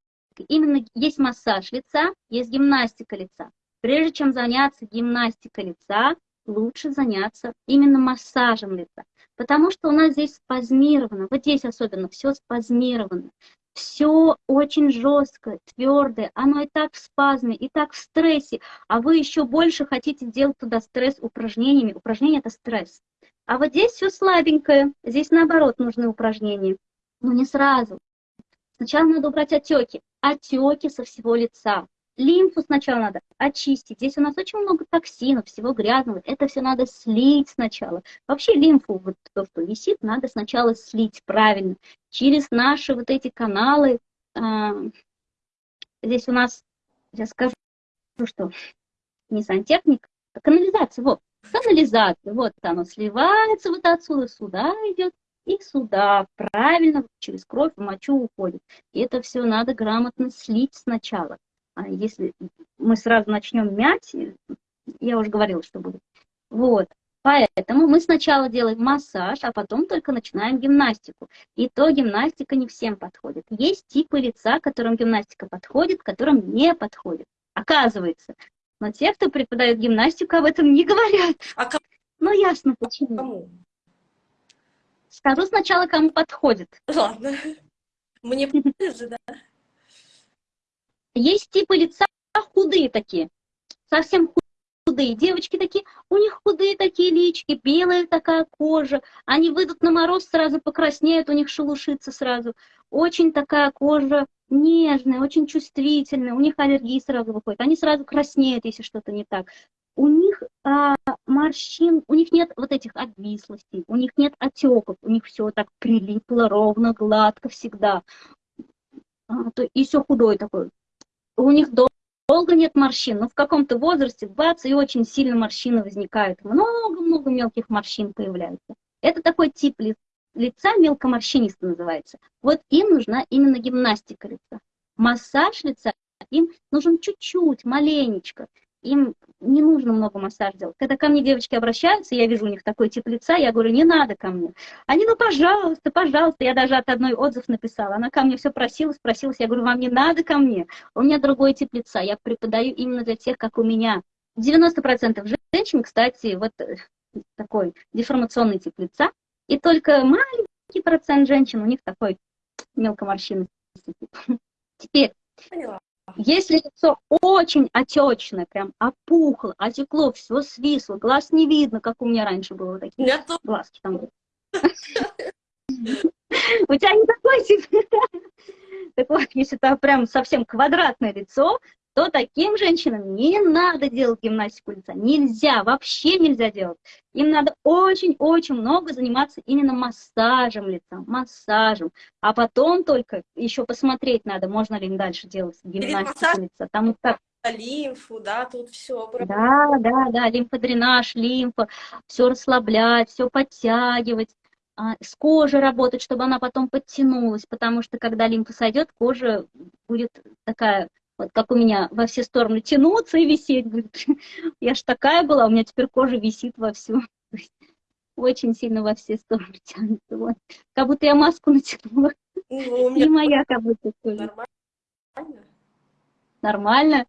именно есть массаж лица, есть гимнастика лица. Прежде чем заняться гимнастикой лица, лучше заняться именно массажем лица. Потому что у нас здесь спазмировано, вот здесь особенно все спазмировано все очень жестко, твердое, оно и так в спазме, и так в стрессе, а вы еще больше хотите делать туда стресс упражнениями. Упражнение это стресс. А вот здесь все слабенькое, здесь наоборот нужны упражнения. Но не сразу. Сначала надо убрать отеки, отеки со всего лица. Лимфу сначала надо очистить. Здесь у нас очень много токсинов, всего грязного. Это все надо слить сначала. Вообще лимфу, вот то, что висит, надо сначала слить правильно. Через наши вот эти каналы. А, здесь у нас, я скажу, что не сантехник, а канализация. Вот, канализация. Вот оно сливается вот отсюда, сюда идет. и сюда правильно через кровь мочу уходит. И это все надо грамотно слить сначала. А если мы сразу начнем мять, я уже говорила, что будет. Вот. Поэтому мы сначала делаем массаж, а потом только начинаем гимнастику. И то гимнастика не всем подходит. Есть типы лица, которым гимнастика подходит, которым не подходит. Оказывается. Но те, кто преподает гимнастику, об этом не говорят. А кому? Ну, ясно почему. Кому? Скажу сначала, кому подходит. Ладно. Мне (laughs) же, да. Есть типы лица худые такие, совсем худые. Девочки такие, у них худые такие лички, белая такая кожа. Они выйдут на мороз, сразу покраснеют, у них шелушится сразу. Очень такая кожа нежная, очень чувствительная, у них аллергии сразу выходят. Они сразу краснеют, если что-то не так. У них а, морщин, у них нет вот этих обвислостей, у них нет отеков, у них все так прилипло ровно, гладко всегда. А, то, и все худой такой. У них долго нет морщин, но в каком-то возрасте, бац, и очень сильно морщины возникают. Много-много мелких морщин появляется. Это такой тип лица, мелкоморщинистый называется. Вот им нужна именно гимнастика лица. Массаж лица им нужен чуть-чуть, маленечко им не нужно много массаж делать. Когда ко мне девочки обращаются, я вижу у них такой тип лица, я говорю, не надо ко мне. Они, ну, пожалуйста, пожалуйста. Я даже от одной отзыв написала. Она ко мне все просила, спросилась. Я говорю, вам не надо ко мне. У меня другой тип лица. Я преподаю именно для тех, как у меня. 90% женщин, кстати, вот э, такой деформационный тип лица. И только маленький процент женщин, у них такой мелкоморщинный тип. Теперь, Поняла. если лицо очень отечное, прям опухло, отекло, все свисло, глаз не видно, как у меня раньше было такие тоже. глазки там. были. У тебя не такой тип. Так вот, если это прям совсем квадратное лицо, то таким женщинам не надо делать гимнастику лица. Нельзя, вообще нельзя делать. Им надо очень-очень много заниматься именно массажем лица, массажем. А потом только еще посмотреть надо, можно ли им дальше делать гимнастику лица. Потому что Лимфу, да, тут все. да, да, да, лимфодренаж, лимфа, все расслаблять, все подтягивать, а, с кожей работать, чтобы она потом подтянулась, потому что когда лимфа сойдет, кожа будет такая, вот как у меня, во все стороны тянуться и висеть будет. (laughs) Я ж такая была, у меня теперь кожа висит во всю. То есть Очень сильно во все стороны (laughs) тянется. Вот. Как будто я маску натянула. Ну, у моя, как будто нормально. Нормально.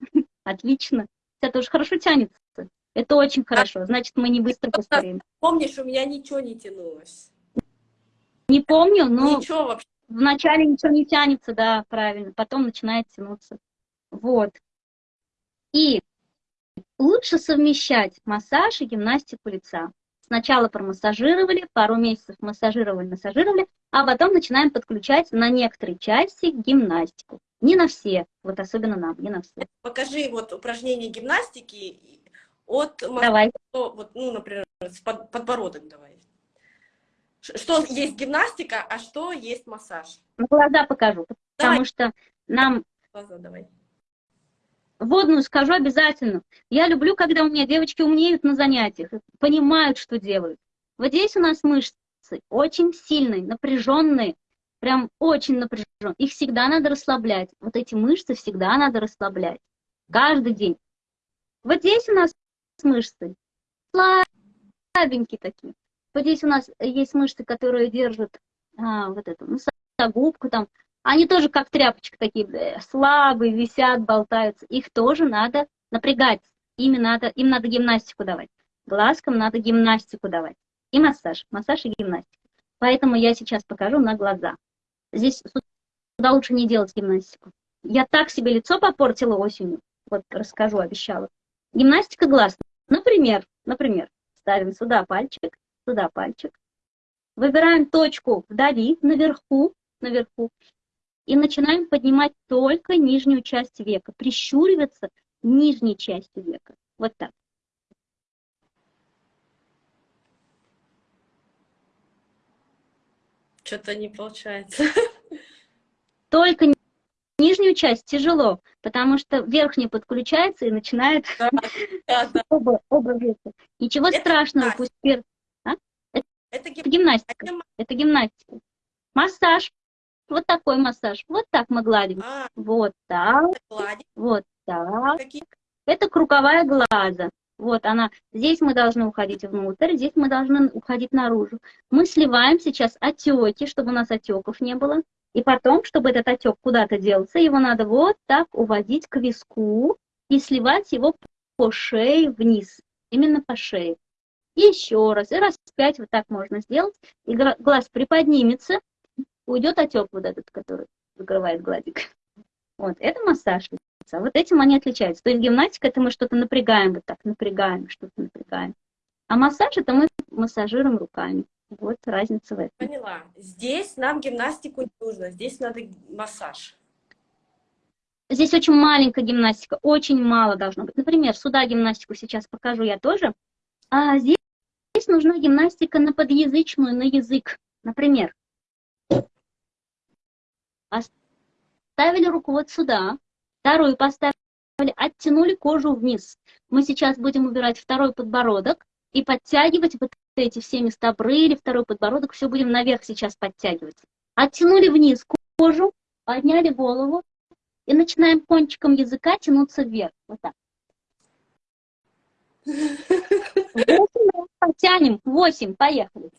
(laughs) Отлично. Это тоже хорошо тянется. Это очень хорошо. Значит, мы не быстро постареем. Помнишь, у меня ничего не тянулось. Не помню, но Ничего вообще. Вначале ничего не тянется, да, правильно. Потом начинает тянуться. Вот. И лучше совмещать массаж и гимнастику лица. Сначала промассажировали, пару месяцев массажировали, массажировали, а потом начинаем подключать на некоторые части гимнастику. Не на все, вот особенно нам, не на все. Покажи вот упражнения гимнастики от Давай. вот, ну, например, под- подбородок давай. Что есть гимнастика, а что есть массаж? На глаза покажу, потому что нам Глаза давай. Водную скажу обязательно. Я люблю, когда у меня девочки умнеют на занятиях, понимают, что делают. Вот здесь у нас мышцы очень сильные, напряженные, прям очень напряженные. Их всегда надо расслаблять. Вот эти мышцы всегда надо расслаблять. Каждый день. Вот здесь у нас мышцы слабенькие такие. Вот здесь у нас есть мышцы, которые держат а, вот эту носогубку там, они тоже как тряпочка такие слабые, висят, болтаются. Их тоже надо напрягать. Ими надо, им надо гимнастику давать. Глазкам надо гимнастику давать. И массаж. Массаж и гимнастика. Поэтому я сейчас покажу на глаза. Здесь сюда лучше не делать гимнастику. Я так себе лицо попортила осенью. Вот расскажу, обещала. Гимнастика глаз. Например, например, ставим сюда пальчик, сюда пальчик. Выбираем точку вдали, наверху, наверху. И начинаем поднимать только нижнюю часть века, прищуриваться нижней частью века. Вот так. Что-то не получается. (laughs) Только ни- нижнюю часть тяжело, потому что верхняя подключается и начинает Да, да, да. (laughs) оба, оба века. Ничего Это страшного, пусть пер... Это Это гим- Это гимнастика. Это гимнастика. Массаж. Вот такой массаж. Вот так мы гладим. А, Вот так, вот так. какие Это круговая глаза. Вот она. Здесь мы должны уходить внутрь, здесь мы должны уходить наружу. Мы сливаем сейчас отеки, чтобы у нас отеков не было. И потом, чтобы этот отек куда-то делся, его надо вот так уводить к виску и сливать его по шее вниз. Именно по шее. Еще раз. И раз пять вот так можно сделать. И глаз приподнимется, уйдет отек вот этот, который закрывает глазик. Вот, это массаж лица. Вот этим они отличаются. То есть гимнастика, это мы что-то напрягаем, вот так, напрягаем, что-то напрягаем. А массаж, это мы массажируем руками. Вот разница в этом. Поняла. Здесь нам гимнастику не нужно, здесь надо массаж. Здесь очень маленькая гимнастика, очень мало должно быть. Например, сюда гимнастику сейчас покажу я тоже. А здесь, здесь нужна гимнастика на подъязычную, на язык. Например, поставили руку вот сюда, вторую поставили, оттянули кожу вниз. Мы сейчас будем убирать второй подбородок и подтягивать вот эти все места брыли, второй подбородок, все будем наверх сейчас подтягивать. Оттянули вниз кожу, подняли голову, и начинаем кончиком языка тянуться вверх. Вот так. Восемь потянем. Восемь. Поехали.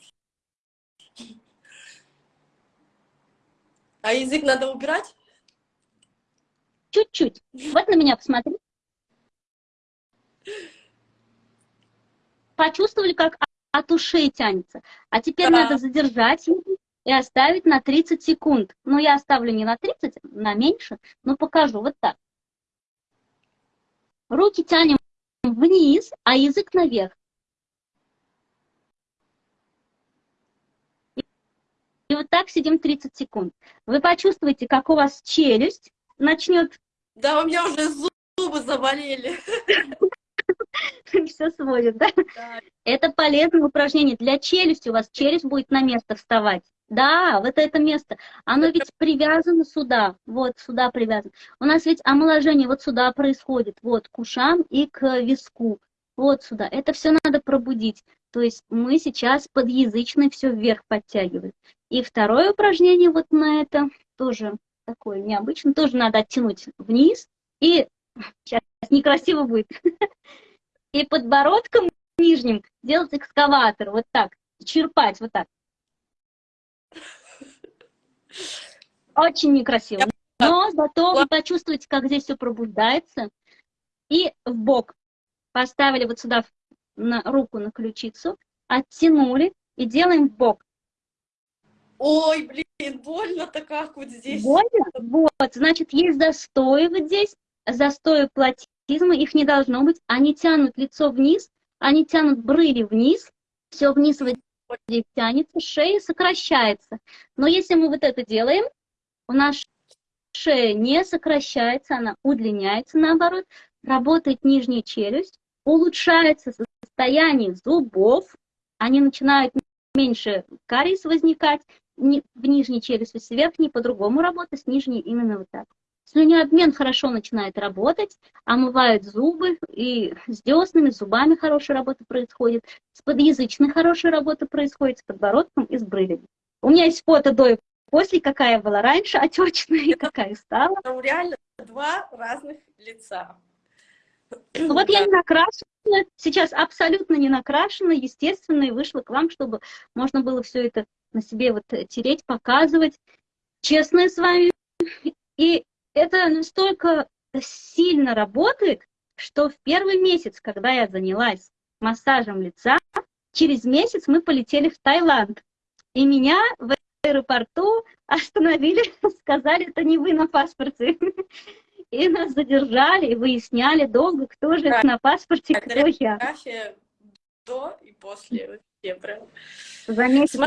А язык надо убирать? Чуть-чуть. Вот на меня посмотри. Почувствовали, как от ушей тянется. А теперь Да. надо задержать и оставить на 30 секунд. Ну, я оставлю не на 30, на меньше, но покажу вот так. Руки тянем вниз, а язык наверх. И вот так сидим 30 секунд. Вы почувствуете, как у вас челюсть начнет Да, у меня уже зубы заболели. (laughs) все сводит, да? Да. Это полезное упражнение для челюсти. У вас челюсть будет на место вставать. Да, вот это место. Оно ведь привязано сюда. Вот сюда привязано. У нас ведь омоложение вот сюда происходит. Вот к ушам и к виску. Вот сюда. Это все надо пробудить. То есть мы сейчас подъязычный все вверх подтягиваем. И второе упражнение вот на это тоже такое необычное. Тоже надо оттянуть вниз. И сейчас некрасиво будет. (laughs) И подбородком нижним делать экскаватор. Вот так. Черпать вот так. Очень некрасиво. Но зато вы почувствуете, как здесь все пробуждается. И в бок поставили вот сюда на руку на ключицу, оттянули и делаем в бок. Ой, блин, больно-то как вот здесь. Больно? Вот, значит, есть застои вот здесь, застои платизма, их не должно быть. Они тянут лицо вниз, они тянут брыли вниз, все вниз вот здесь тянется, шея сокращается. Но если мы вот это делаем, у нас шея не сокращается, она удлиняется наоборот, работает нижняя челюсть, улучшается состояние зубов, они начинают меньше кариес возникать, ни- в нижней челюсти, с верхней по-другому работать, с нижней именно вот так. Слюнообмен хорошо начинает работать, омывают зубы, и с деснами, с зубами хорошая работа происходит, с подъязычной хорошая работа происходит, с подбородком и с брылями. У меня есть фото до и после, какая была раньше, отечная, и какая стала. Там реально два разных лица. Ну вот я не накрашена, сейчас абсолютно не накрашена, естественно, и вышла к вам, чтобы можно было все это на себе вот тереть, показывать. Честная с вами. И это настолько сильно работает, что в первый месяц, когда я занялась массажем лица, через месяц мы полетели в Таиланд. И меня в аэропорту остановили, (laughs) сказали, это не вы на паспорте. (laughs) И нас задержали, и выясняли долго, кто же Да. на паспорте, кто я. До и после. Вообще прям. За месяц.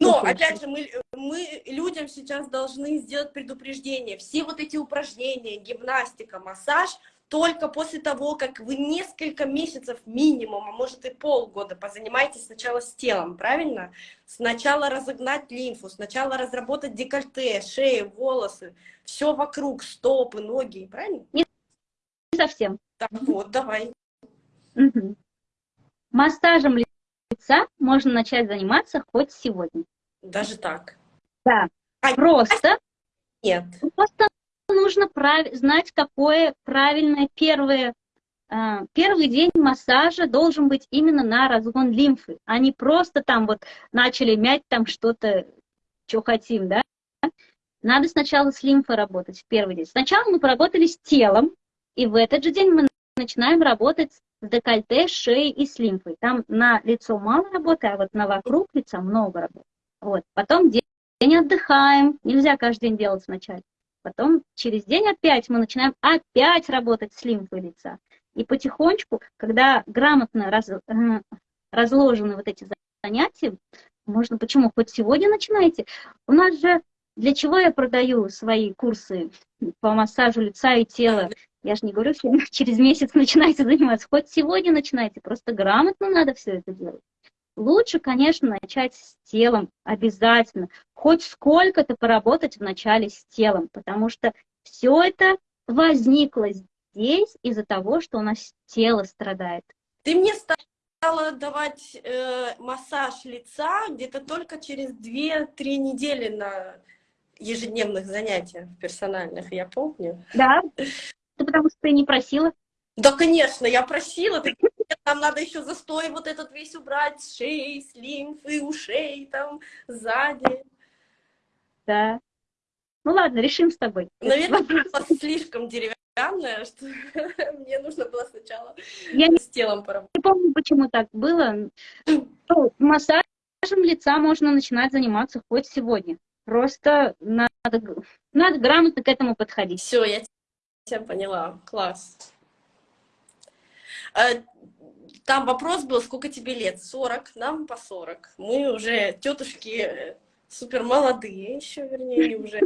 Но, Очень. опять же, мы, мы людям сейчас должны сделать предупреждение. Все вот эти упражнения, гимнастика, массаж, только после того, как вы несколько месяцев минимум, а может и полгода позанимаетесь сначала с телом, правильно? Сначала разогнать лимфу, сначала разработать декольте, шею, волосы, все вокруг, стопы, ноги, правильно? Не совсем. Так вот, давай. Мгм. Массажем лица можно начать заниматься хоть сегодня. Даже так? Да. А Просто, Нет. просто нужно прав... знать, какое правильное первое а, первый день массажа должен быть именно на разгон лимфы, а не просто там вот начали мять там что-то, что хотим, да? Надо сначала с лимфой работать в первый день. Сначала мы поработали с телом, и в этот же день мы начинаем работать с декольте, шеей и с лимфой. Там на лицо мало работы, а вот на вокруг лица много работы. Вот. Потом день, отдыхаем. Нельзя каждый день делать вначале. Потом через день опять мы начинаем опять работать с лимфой лица. И потихонечку, когда грамотно раз, э, разложены вот эти занятия, можно, почему, хоть сегодня начинайте. У нас же, для чего я продаю свои курсы по массажу лица и тела? Я же не говорю, что (laughs) через месяц начинайте заниматься. Хоть сегодня начинайте, просто грамотно надо все это делать. Лучше, конечно, начать с телом обязательно. Хоть сколько-то поработать вначале с телом, потому что все это возникло здесь из-за того, что у нас тело страдает. Ты мне стала давать э, массаж лица где-то только через 2-3 недели на ежедневных занятиях персональных, я помню. Да, (laughs) это потому что ты не просила. Да, конечно, я просила. Ты, нам надо еще застой вот этот весь убрать с шеи, с лимфы, ушей, там, сзади. Да. Ну ладно, решим с тобой. Наверное, (laughs) слишком деревянный странное, что (laughs) мне нужно было сначала я с телом поработать. Не помню, почему так было. (clears throat) Ну, массажем лица можно начинать заниматься хоть сегодня. Просто надо, надо грамотно к этому подходить. Все, я тебя поняла. Класс. Э, там вопрос был, сколько тебе лет? 40, нам по 40. Мы уже тетушки э, супер молодые еще, вернее, уже.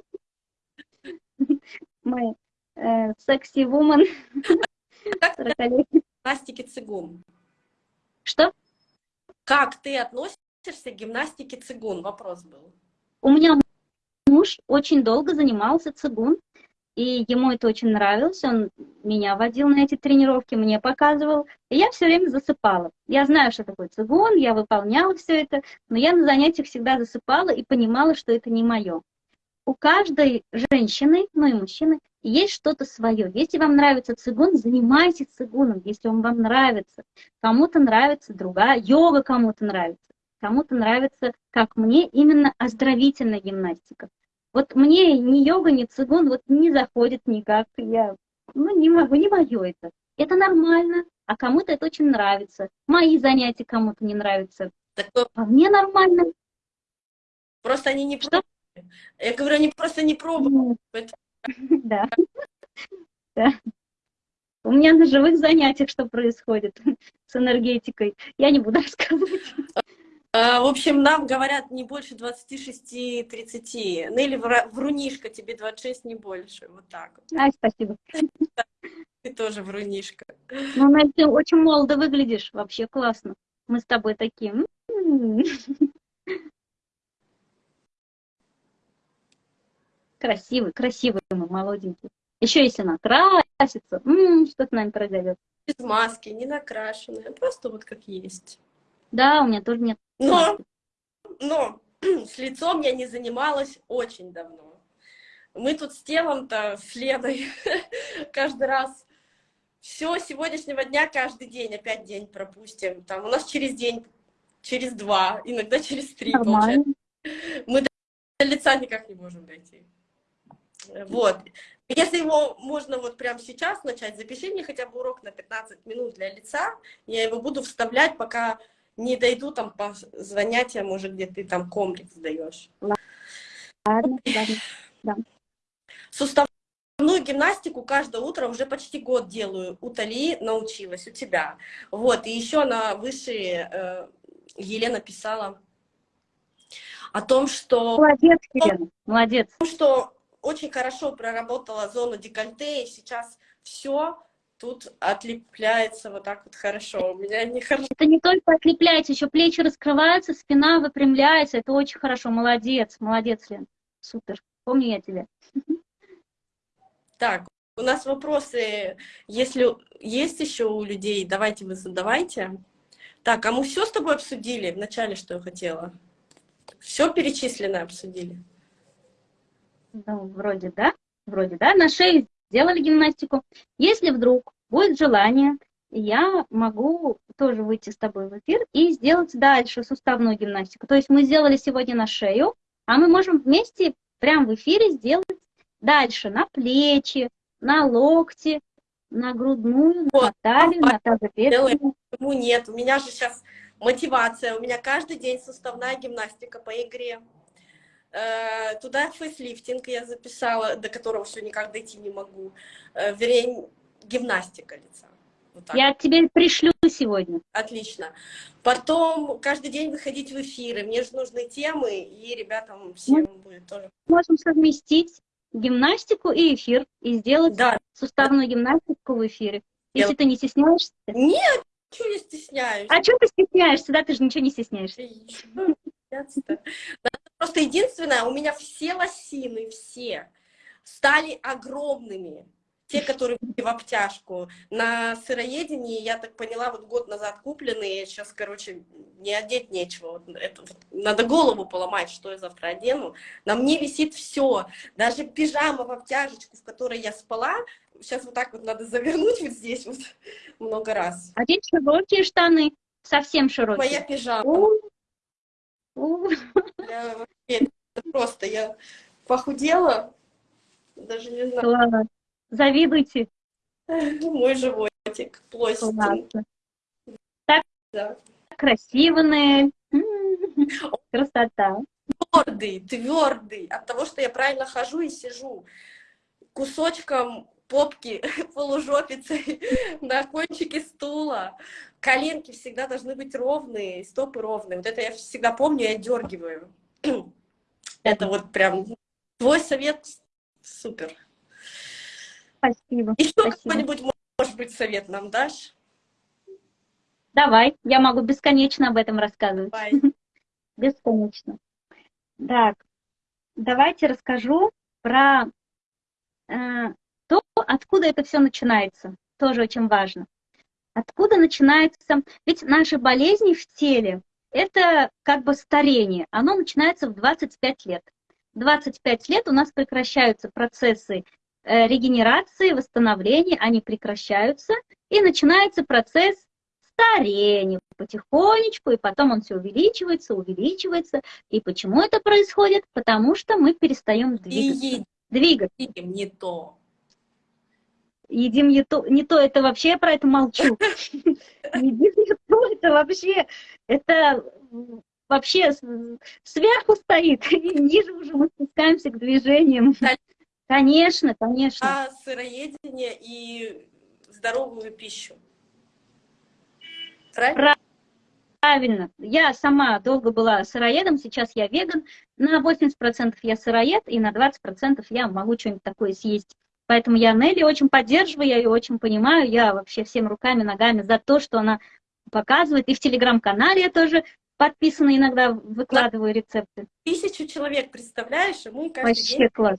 Мы э, секси вумен. Как ты к гимнастике цигун? Что? Как ты относишься к гимнастике цигун? Вопрос был. У меня муж очень долго занимался цигун, и ему это очень нравилось. Он меня водил на эти тренировки, мне показывал, и я все время засыпала. Я знаю, что такое цигун, я выполняла все это, но я на занятиях всегда засыпала и понимала, что это не мое. У каждой женщины, ну и мужчины, есть что-то свое. Если вам нравится цигун, занимайтесь цигуном, если он вам нравится. Кому-то нравится другая, йога кому-то нравится. Кому-то нравится, как мне, именно оздоровительная гимнастика. Вот мне ни йога, ни цигун вот не заходит никак. Я ну, не могу, не мое это. Это нормально, а кому-то это очень нравится. Мои занятия кому-то не нравятся. Такое... А мне нормально. Просто они не Что? Я говорю, они просто не пробовали. (laughs) Да. да. У меня на живых занятиях что происходит (laughs) с энергетикой, я не буду рассказывать. А, в общем, нам говорят не больше 26-30. Нелли, врунишка, тебе 26, не больше. Вот так. Ай, спасибо. Ты тоже врунишка. Ну, Нель, ты очень молодо выглядишь, вообще классно. Мы с тобой такие. красивый, красивый мы, молоденький. Еще если накрасится, что с нами произойдет? Без маски, не накрашенная, просто вот как есть. Да, у меня тоже нет. Но, но (clears throat) с лицом я не занималась очень давно. Мы тут с телом-то, с Леной, (laughs) каждый раз все сегодняшнего дня каждый день, опять день пропустим. Там у нас через день, через два, иногда через три, Нормально. получается. Мы до лица никак не можем дойти. Вот. Если его можно вот прямо сейчас начать, запиши мне хотя бы урок на 15 минут для лица, я его буду вставлять, пока не дойду там по занятиям, может, где ты там комплекс даешь. Ладно, ладно, да. Суставную гимнастику каждое утро уже почти год делаю. У Тали научилась, у тебя. Вот, и еще на высшие э, Елена писала о том, что... Молодец, Елена, молодец. О том, что очень хорошо проработала зону декольте, и сейчас все тут отлепляется вот так вот хорошо. У меня не хорошо. Это не только отлепляется, еще плечи раскрываются, спина выпрямляется. Это очень хорошо. Молодец, молодец, Лен. Супер. Помню я тебя. Так, у нас вопросы, если есть еще у людей, давайте вы задавайте. Так, а мы все с тобой обсудили в начале, что я хотела? Все перечисленное обсудили? Ну, вроде да, вроде да. На шее сделали гимнастику. Если вдруг будет желание, я могу тоже выйти с тобой в эфир и сделать дальше суставную гимнастику. То есть мы сделали сегодня на шею, а мы можем вместе прямо в эфире сделать дальше на плечи, на локти, на грудную, вот. на талию, на тазобедренную. Почему нет? У меня же сейчас мотивация, у меня каждый день суставная гимнастика по игре. Э, туда фейслифтинг я записала, до которого все никак дойти не могу. Э, вернее, гимнастика лица. Вот я тебе пришлю сегодня. Отлично. Потом каждый день выходить в эфиры. Мне же нужны темы, и ребятам всем Мы будет тоже. Можем совместить гимнастику и эфир, и сделать да. суставную гимнастику в эфире. Если я... ты не стесняешься. Нет, чего я стесняюсь. А что ты стесняешься? Да, ты же ничего не стесняешься. Просто единственное, у меня все лосины, все, стали огромными те, которые были в обтяжку. На сыроедении, я так поняла, вот год назад купленные, сейчас, короче, не одеть нечего. Вот это, вот, надо голову поломать, что я завтра одену. На мне висит все, даже пижама в обтяжечку, в которой я спала, сейчас вот так вот надо завернуть вот здесь вот (laughs) много раз. Одеть широкие штаны, совсем широкие. Моя пижама. Я, это просто я похудела, даже не знаю. Ладно. Завидуйте. (laughs) Мой животик плоский. Так да. красиво, Нель. (laughs) Красота. Твердый, твердый. От того, что я правильно хожу и сижу. Кусочком попки, (laughs) полужопицей (laughs) на кончике стула. Коленки всегда должны быть ровные, стопы ровные. Вот это я всегда помню, я дергиваю. (clears throat) Это вот прям твой совет супер. Спасибо. Еще какой-нибудь, может быть, совет нам дашь? Давай, я могу бесконечно об этом рассказывать. Давай. (laughs) Бесконечно. Так, давайте расскажу про э, откуда это все начинается. Тоже очень важно. Откуда начинается... Ведь наши болезни в теле – это как бы старение. Оно начинается в 25 лет. 25 лет у нас прекращаются процессы Э, регенерации, восстановления, они прекращаются, и начинается процесс старения потихонечку, и потом он все увеличивается, увеличивается. И почему это происходит? Потому что мы перестаем двигаться. И двигаться. Не то. Едим не то, не то, это вообще я про это молчу. (laughs) Едим не то, это вообще, это вообще сверху стоит, (laughs) и ниже уже мы спускаемся к движениям. Конечно, конечно. А сыроедение и здоровую пищу. Правильно? Правильно. Я сама долго была сыроедом, сейчас я веган. На 80% я сыроед, и на 20% я могу что-нибудь такое съесть. Поэтому я Нелли очень поддерживаю, я ее очень понимаю. Я вообще всем руками, ногами за то, что она показывает. И в телеграм-канале я тоже подписана, иногда выкладываю рецепты. Тысячу человек, представляешь? И мы каждый Вообще день... класс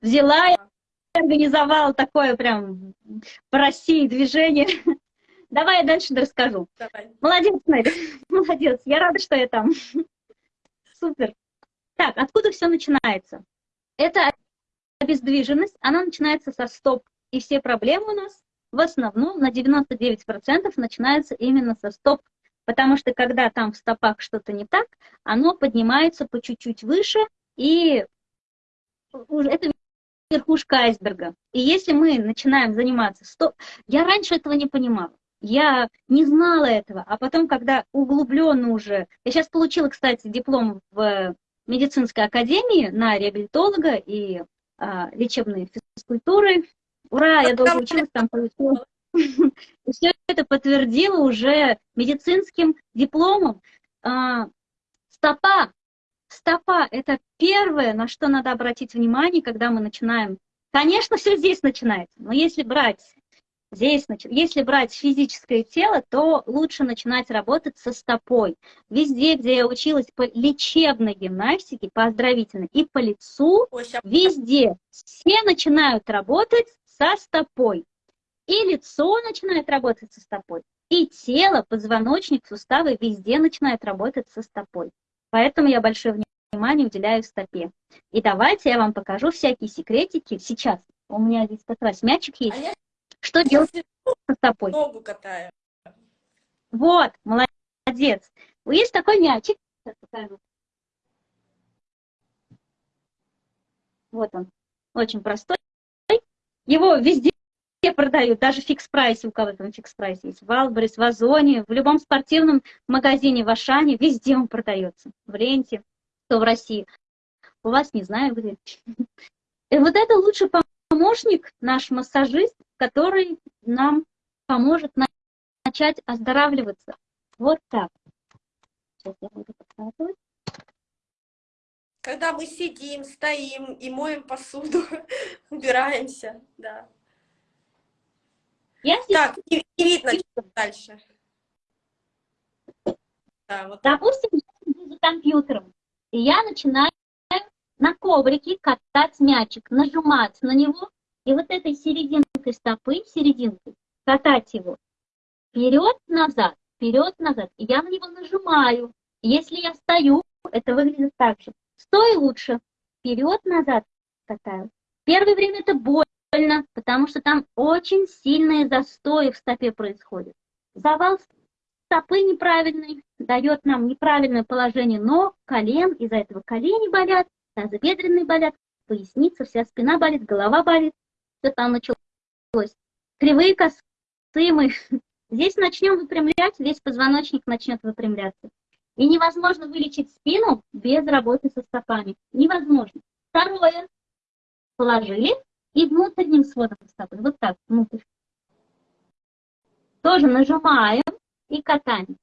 взяла и организовала такое прям по России движение. (laughs) Давай я дальше расскажу. Давай. Молодец, Мэри, (laughs) молодец. Я рада, что я там. (laughs) Супер. Так, откуда все начинается? Это обездвиженность, она начинается со стоп. И все проблемы у нас в основном на 99% начинаются именно со стоп. Потому что когда там в стопах что-то не так, оно поднимается по чуть-чуть выше, и это верхушка айсберга. И если мы начинаем заниматься... Стоп... Я раньше этого не понимала. Я не знала этого. А потом, когда углубленно уже... Я сейчас получила, кстати, диплом в медицинской академии на реабилитолога и лечебной физкультуры. Ура, я долго училась, там получила. И (laughs) все это подтвердила уже медицинским дипломом. А, стопа стопа – это первое, на что надо обратить внимание, когда мы начинаем. Конечно, все здесь начинается, но если брать здесь, если брать физическое тело, то лучше начинать работать со стопой. Везде, где я училась по лечебной гимнастике, по оздоровительной и по лицу, везде все начинают работать со стопой. И лицо начинает работать со стопой, И тело, позвоночник, суставы везде начинают работать со стопой. Поэтому я большое внимание уделяю стопе. И давайте я вам покажу всякие секретики. Сейчас у меня здесь как раз мячик есть. А я Что делать со стопой? ногу катаю. Вот, молодец. Есть такой мячик. Вот он. Очень простой. Его везде продают, даже в Fix Price е, у кого там Fix Price есть, в Wildberries, в Озоне, в любом спортивном магазине в Ашане, везде он продается. В Ленте, то в России. У вас не знаю где. И (laughs) вот это лучший помощник, наш массажист, который нам поможет начать оздоравливаться. Вот так. Сейчас я буду показывать. Когда мы сидим, стоим и моем посуду, (laughs) убираемся, да. Я здесь, Так, не, не видно дальше. Да, вот допустим, я сижу за компьютером, и я начинаю на коврике катать мячик, нажимать на него, и вот этой серединкой стопы, серединкой, катать его вперед-назад, вперед-назад. И я на него нажимаю. Если я стою, это выглядит так же. Стой лучше, вперед-назад катаю. Первое время это больно, потому что там очень сильные застои в стопе происходят. Завал стопы неправильный, дает нам неправильное положение ног, колен, из-за этого колени болят, тазобедренные болят, поясница, вся спина болит, голова болит, все там началось. Кривые косые мышцы. (laughs) Здесь начнем выпрямлять, весь позвоночник начнет выпрямляться. И невозможно вылечить спину без работы со стопами. Невозможно. Второе. Положили и внутренним сводом стопы. Вот так, внутрь. Тоже нажимаем и катаем.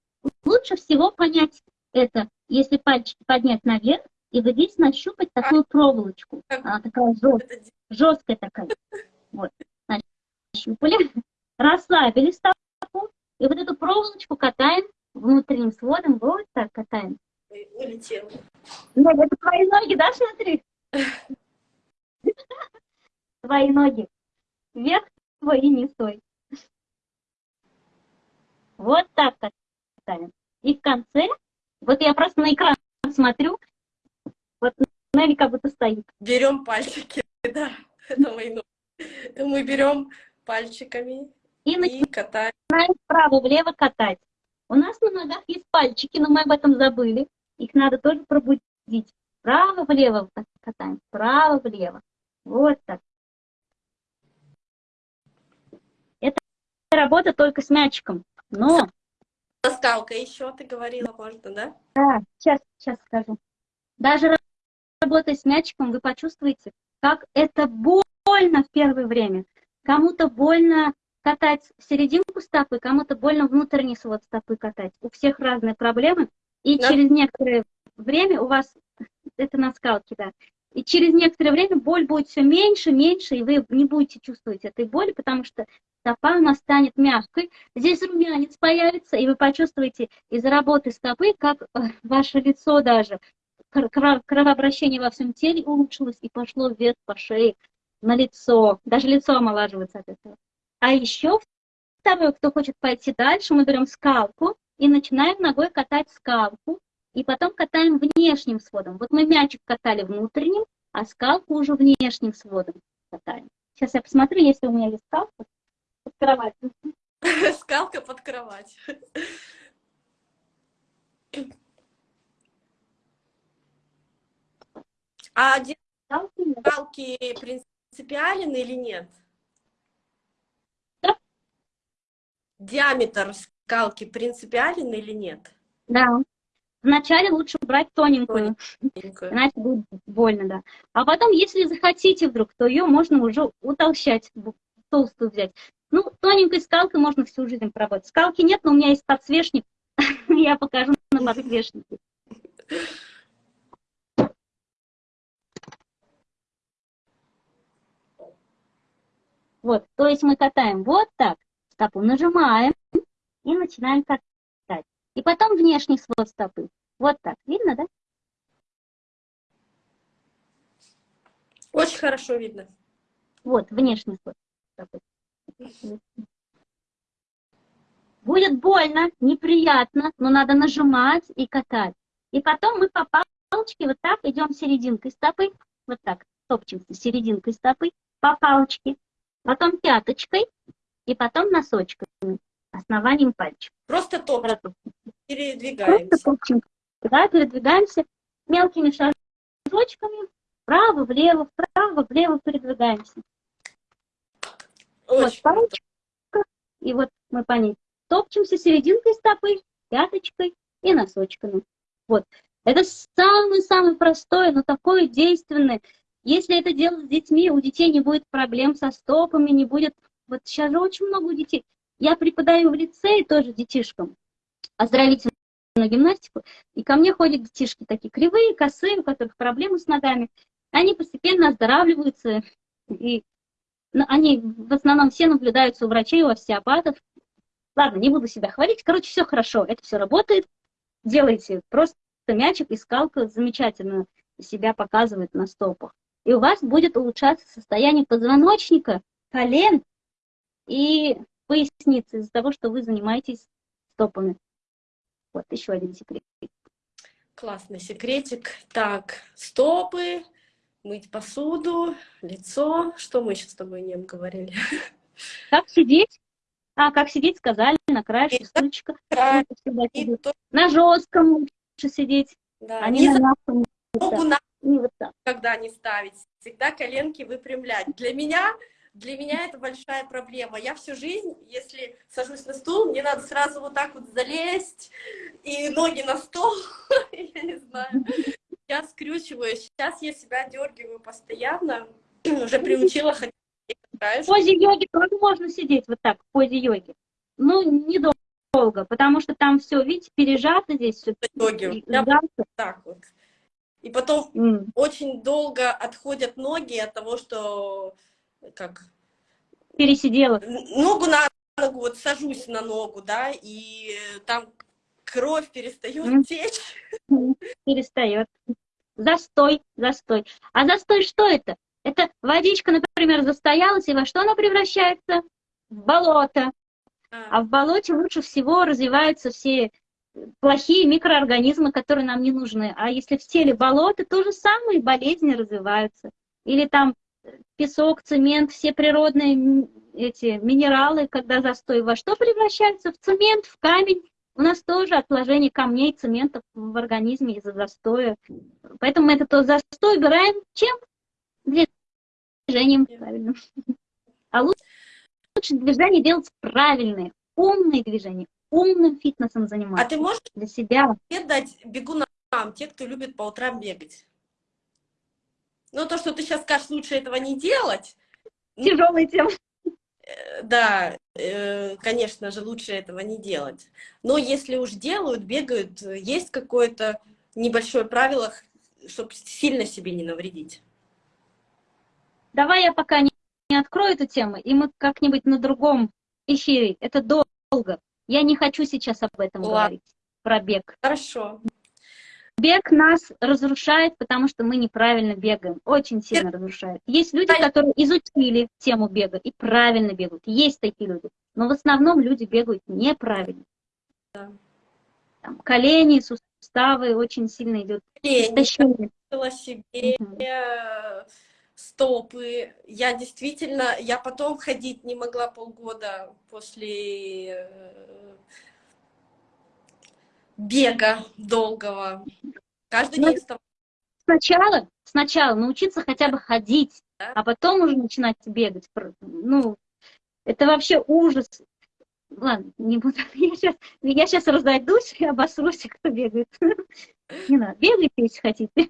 Лучше всего понять это, если пальчики поднять наверх, и вот здесь нащупать такую проволочку. Она такая жесткая, жесткая такая. (laughs) Вот. Нащупали, (laughs) расслабили стопу, и вот эту проволочку катаем внутренним сводом, вот так катаем. Ой, улетел. Да, это твои ноги, да, смотри? (laughs) Твои ноги. Вверх твой и не стой. Вот так катаем. И в конце, вот я просто на экран смотрю, вот Нелли как будто стоит. Берем пальчики, (laughs) да, это мои ноги. Мы берем пальчиками И и начинаем катаем. вправо-влево катать. У нас на ногах есть пальчики, но мы об этом забыли. Их надо тоже пробудить. Вправо-влево катаем, вправо-влево. Вот так. Это работа только с мячиком. Но, Скалка еще, ты говорила, можно, да? да, сейчас, сейчас скажу. Даже работая с мячиком, вы почувствуете, как это больно в первое время. Кому-то больно катать серединку стопы, кому-то больно внутренний свод стопы катать. У всех разные проблемы. И Да. через некоторое время у вас, (laughs) это на скалке, да, и через некоторое время боль будет все меньше, меньше, и вы не будете чувствовать этой боли, потому что стопа у нас станет мягкой. Здесь румянец появится, и вы почувствуете из-за работы стопы, как э, (laughs) ваше лицо даже, кровообращение во всем теле улучшилось и пошло вверх по шее, на лицо. Даже лицо омолаживается от этого. А еще второе, кто хочет пойти дальше, мы берем скалку и начинаем ногой катать скалку, и потом катаем внешним сводом. Вот мы мячик катали внутренним, а скалку уже внешним сводом катаем. Сейчас я посмотрю, если у меня есть скалка под кроватью. (laughs) Скалка под кровать. А нет. скалки принципиален или нет? Да. Диаметр скалки принципиален или нет? Да. Вначале лучше брать тоненькую, Тоненькую. иначе будет больно, да. А потом, если захотите вдруг, то ее можно уже утолщать, толстую взять. Ну, тоненькой скалкой можно всю жизнь поработать. Скалки нет, но у меня есть подсвечник. (laughs) Я покажу на подсвечнике. Вот, то есть мы катаем вот так, стопу нажимаем и начинаем катать. И потом внешний свод стопы. Вот так, видно, да? Очень хорошо видно. Вот, внешний свод стопы. Будет больно, неприятно, но надо нажимать и катать. И потом мы по палочке вот так идем серединкой стопы, вот так, топчемся серединкой стопы по палочке, потом пяточкой и потом носочками, основанием пальчика. Просто топчем, передвигаемся. Просто топчем, да, передвигаемся мелкими шажочками, вправо, влево, вправо, влево передвигаемся. Очень вот палочка, и вот мы по ней топчемся серединкой стопы, пяточкой и носочками. Вот. Это самый-самый простой, но такой действенный. Если это делать с детьми, у детей не будет проблем со стопами, не будет... Вот сейчас же очень много детей. Я преподаю в лицее тоже детишкам оздоровительную гимнастику, и ко мне ходят детишки такие кривые, косые, у которых проблемы с ногами. Они постепенно оздоравливаются, и они в основном все наблюдаются у врачей, у остеопатов. Ладно, не буду себя хвалить. Короче, все хорошо, это все работает. Делайте просто мячик и скалка замечательно себя показывает на стопах. И у вас будет улучшаться состояние позвоночника, колен и поясницы из-за того, что вы занимаетесь стопами. Вот еще один секрет. Классный секретик. Так, стопы, мыть посуду, лицо. Что мы еще с тобой не говорили? Как сидеть? А, как сидеть, сказали, на краешке стульчика. На жестком лучше сидеть, да. а не, не на мягком. Ногу на не вот так. когда не ставить. Всегда коленки выпрямлять. Для меня, для меня это большая проблема. Я всю жизнь, если сажусь на стул, мне надо сразу вот так вот залезть и ноги на стол. (laughs) Я не знаю. Я скрючиваюсь. Сейчас я себя дергиваю постоянно. Уже приучила ходить. В позе йоги тоже можно сидеть вот так, в позе йоги. Ну, недолго, потому что там все, видите, пережато здесь все. Йоги. Так вот. И потом mm. очень долго отходят ноги от того, что как пересидела. Ногу на ногу, вот сажусь на ногу, да, и там кровь перестает mm. течь. (laughs) Перестает. Застой, застой. А застой что это? Это водичка, например, застоялась, и во что она превращается? В болото. А, а в болоте лучше всего развиваются все плохие микроорганизмы, которые нам не нужны. А если в теле болото, то же самое, болезни развиваются. Или там песок, цемент, все природные эти минералы, когда застой во что превращаются? В цемент, в камень. У нас тоже отложение камней, цементов в организме из-за застоя. Поэтому мы этот застой убираем чем? Движением правильно. (laughs) А лучше движение делать правильные, умные движения, умным фитнесом заниматься. А ты можешь для себя дать бегунам, те, кто любит по утрам бегать? Ну, то, что ты сейчас скажешь, лучше этого не делать. Тяжелая тема. Э, да, э, конечно же, лучше этого не делать. Но если уж делают, бегают, есть какое-то небольшое правило, чтобы сильно себе не навредить. Давай я пока не, не открою эту тему, и мы как-нибудь на другом эфире. Это долго. Я не хочу сейчас об этом Ладно. говорить, про бег. Хорошо. Бег нас разрушает, потому что мы неправильно бегаем. Очень сильно Бег... разрушает. Есть люди, которые изучили тему бега и правильно бегают. Есть такие люди. Но в основном люди бегают неправильно. Да. Там, колени, суставы очень сильно идет истощение. себе, угу стопы. Я действительно, я потом ходить не могла полгода после э, бега долгого. Каждый ну, день вставала. Сначала, сначала научиться хотя бы ходить, да? а потом уже начинать бегать. Ну, это вообще ужас. Ладно, не буду. (laughs) Я сейчас, я сейчас разойдусь и обосрусь, кто бегает. (laughs) Не надо. Бегайте, если хотите.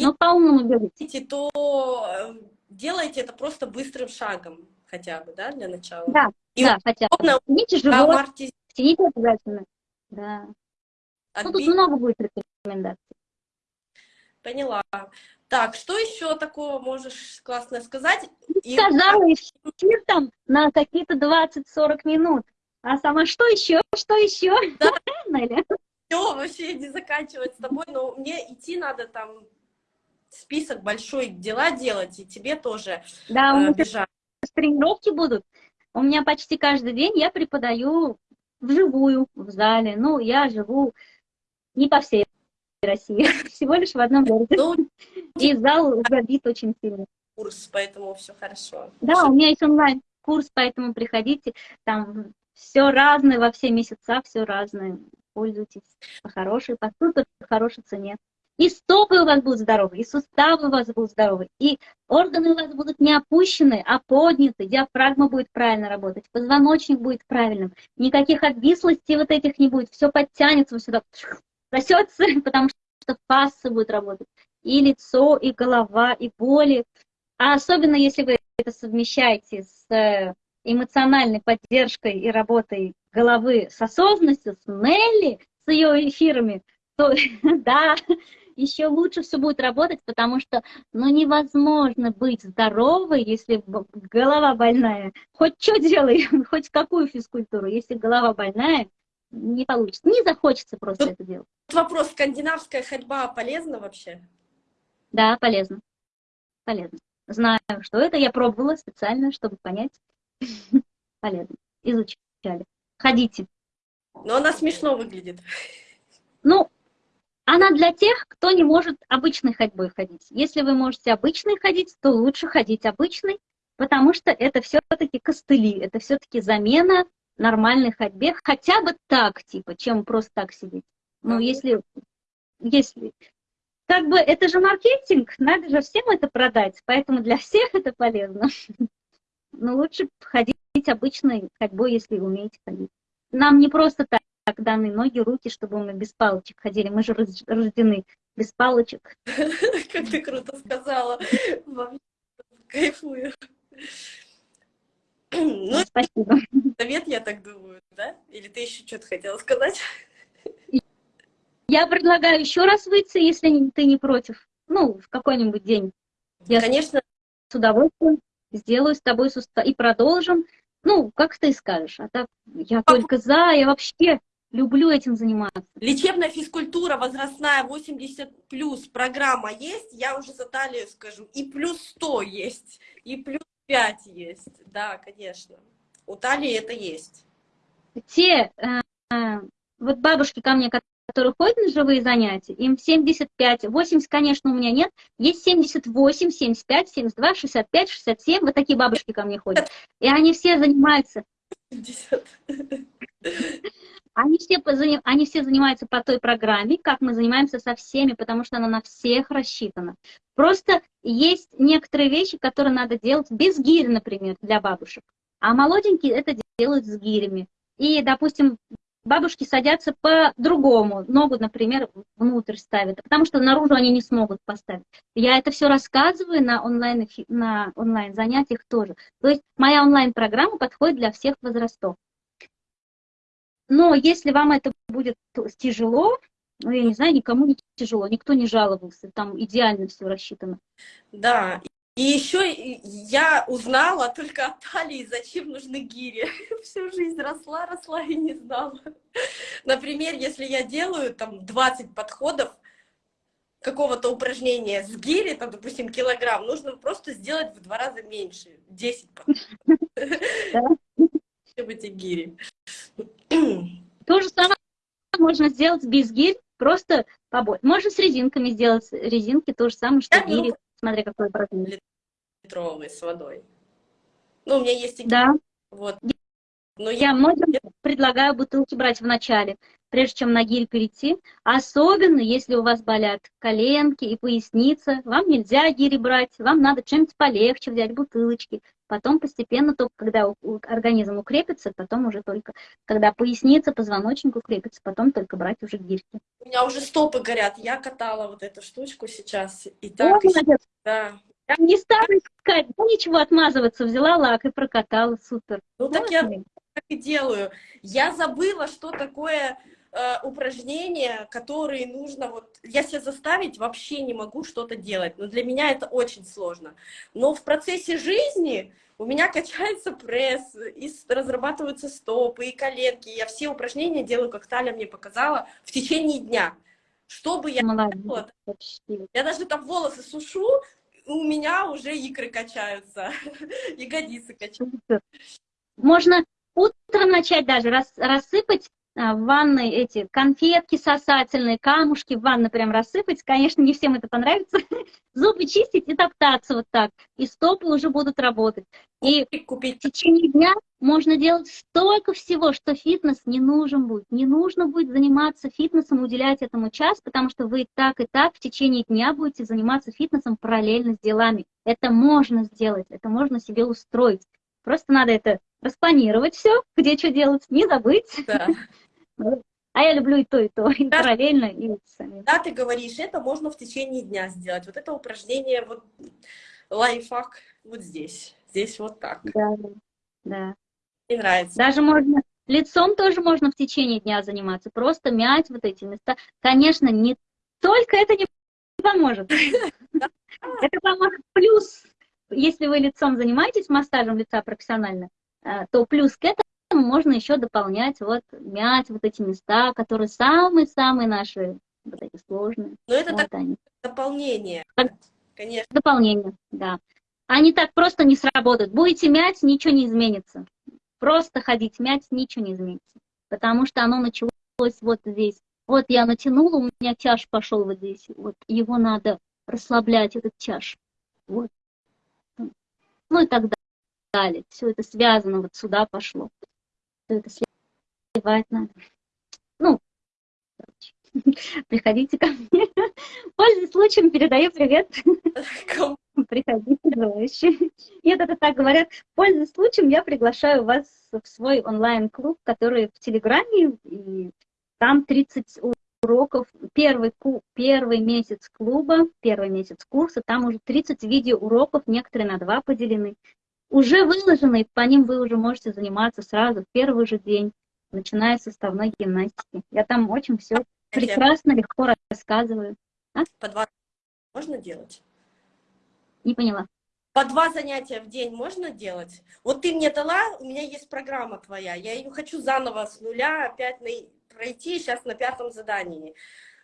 Но по-умному бегайте. то э, делайте это просто быстрым шагом хотя бы, да, для начала. Да, и да, хотя бы. Тяните живот, тяните обязательно. Да. Отбить... Ну, тут много будет рекомендаций. Поняла. Так, что еще такого можешь классно сказать? Сказала, и... эфир там на какие-то 20-40 минут. А сама что еще? Что еще? Да. (laughs) Все, вообще не заканчивать с тобой, но мне идти надо там список большой дела делать, и тебе тоже да, э, бежать. тренировки будут. У меня почти каждый день я преподаю вживую, в зале. Ну, я живу не по всей России, (laughs) всего лишь в одном городе. Ну, И зал забит очень сильно. курс, поэтому все хорошо. Да, у меня есть онлайн-курс, поэтому приходите. Там все разное во все месяца, все разное. Пользуйтесь по хорошей, по супер хорошей цене. И стопы у вас будут здоровы, и суставы у вас будут здоровы, и органы у вас будут не опущены, а подняты, диафрагма будет правильно работать, позвоночник будет правильным, никаких обвислостей вот этих не будет, все подтянется вот сюда, сосется, (laughs) потому что фасцы будут работать, и лицо, и голова, и боли. А особенно если вы это совмещаете с э, эмоциональной поддержкой и работой головы с осознанностью, с Нелли, с ее эфирами, то (laughs) да, еще лучше все будет работать, потому что ну, невозможно быть здоровой, если голова больная. Хоть что делай, (laughs) хоть какую физкультуру, если голова больная, не получится, не захочется просто Тут это делать. Вопрос, скандинавская ходьба полезна вообще? Да, полезно. Полезно. Знаю, что это, я пробовала специально, чтобы понять. (laughs) Полезно. Изучали. Ходите. Но она смешно выглядит. Ну, она для тех, кто не может обычной ходьбой ходить. Если вы можете обычной ходить, то лучше ходить обычной, потому что это все-таки костыли, это все-таки замена нормальной ходьбе, хотя бы так, типа, чем просто так сидеть. Ну, если, если, как бы, это же маркетинг, надо же всем это продать, поэтому для всех это полезно. (laughs) Но лучше ходить обычной ходьбой, если умеете ходить. Нам не просто так даны ноги, руки, чтобы мы без палочек ходили. Мы же рождены без палочек. Как ты круто сказала. Кайфую. Ну, Спасибо. совет, я так думаю, да? Или ты еще что-то хотела сказать? Я предлагаю еще раз выйти, если ты не против. Ну, в какой-нибудь день. Я Конечно, с удовольствием сделаю с тобой суста- и продолжим. Ну, как ты скажешь. А так я только за, я вообще люблю этим заниматься. лечебная физкультура возрастная 80 плюс программа есть, я уже за талию скажу. И плюс 100 есть, и плюс 5 есть. Да, конечно. У талии это есть. Те, э, э, вот бабушки ко мне, которые ходят на живые занятия, им 75, 80, конечно, у меня нет, есть 78, 75, 72, 65, 67, вот такие бабушки ко мне ходят. (laughs) И они все занимаются 50. (laughs) Они все, они все занимаются по той программе, как мы занимаемся со всеми, потому что она на всех рассчитана. Просто есть некоторые вещи, которые надо делать без гирь, например, для бабушек. А молоденькие это делают с гирями. И, допустим, бабушки садятся по-другому. Ногу, например, внутрь ставят, потому что наружу они не смогут поставить. Я это все рассказываю на онлайн, на онлайн занятиях тоже. То есть моя онлайн-программа подходит для всех возрастов. Но если вам это будет тяжело, ну, я не знаю, никому не тяжело, никто не жаловался, там идеально все рассчитано. Да. И еще я узнала только от талии, зачем нужны гири. (laughs) Всю жизнь росла, росла и не знала. Например, если я делаю там 20 подходов какого-то упражнения с гири, там, допустим, килограмм, нужно просто сделать в два раза меньше, 10 подходов. (laughs) Чтобы эти гири. То же самое можно сделать без гирь, просто побольше. Можно с резинками сделать резинки, то же самое, что беру гири, смотря какой продукт. литровый с водой. Ну, у меня есть и Да, вот. Но я я многим предлагаю бутылки брать в начале, прежде чем на гирь перейти. Особенно, если у вас болят коленки и поясница, вам нельзя гири брать, вам надо что-нибудь полегче взять, бутылочки. Потом постепенно, только когда организм укрепится, потом уже только, когда поясница, позвоночник укрепится, потом только брать уже гирьки. у меня уже стопы горят. Я катала вот эту штучку сейчас. И О, так, да. Я не стала искать, ничего, отмазываться, взяла лак и прокатала, супер. Ну так я Классно. так и делаю. Я забыла, что такое э, упражнения, которые нужно вот... Я себя заставить вообще не могу что-то делать, но для меня это очень сложно. Но в процессе жизни у меня качается пресс, и разрабатываются стопы, и коленки. Я все упражнения делаю, как Таля мне показала, в течение дня. Чтобы я... Молодец, вообще. Я даже там волосы сушу, у меня уже икры качаются, (laughs) ягодицы качаются. Можно утром начать даже рас, рассыпать в ванной эти конфетки сосательные, камушки в ванной прям рассыпать. Конечно, не всем это понравится. (laughs) Зубы чистить и топтаться вот так. И стопы уже будут работать. И купить. в течение дня можно делать столько всего, что фитнес не нужен будет. Не нужно будет заниматься фитнесом, уделять этому час, потому что вы так и так в течение дня будете заниматься фитнесом параллельно с делами. Это можно сделать, это можно себе устроить. Просто надо это распланировать все, где что делать, не забыть. Да. (laughs) А я люблю и то, и то, и да. параллельно, и сами. Да, ты говоришь, это можно в течение дня сделать. Вот это упражнение, вот лайфхак вот здесь. Здесь вот так. Да, да. Мне нравится. Даже можно, лицом тоже можно в течение дня заниматься. Просто мять вот эти места. Конечно, не только это не поможет. (laughs) Это поможет плюс, если вы лицом занимаетесь массажем лица профессионально, то плюс к этому можно еще дополнять, вот, мять вот эти места, которые самые-самые наши, вот эти сложные. Но это вот так, они. дополнение, конечно. Дополнение, да. Они так просто не сработают. Будете мять, ничего не изменится. Просто ходить мять, ничего не изменится. Потому что оно началось вот здесь. Вот я натянула, у меня чаш пошел вот здесь. Вот его надо расслаблять, этот чаш. Вот. Ну и так далее. Все это связано, вот сюда пошло что это сливать надо. Ну, (laughs) приходите ко мне. Пользуясь случаем, передаю привет. Приходите, желающие. Нет, это так говорят. Пользуясь случаем, я приглашаю вас в свой онлайн-клуб, который в Телеграме, и там 30 уроков. Первый, первый месяц клуба, первый месяц курса, там уже 30 видеоуроков, некоторые на два поделены уже выложены, и по ним вы уже можете заниматься сразу в первый же день, начиная с составной гимнастики. Я там очень все прекрасно, легко рассказываю. А? По два можно делать? Не поняла. По два занятия в день можно делать? Вот ты мне дала, у меня есть программа твоя, я ее хочу заново с нуля опять на... пройти сейчас на пятом задании.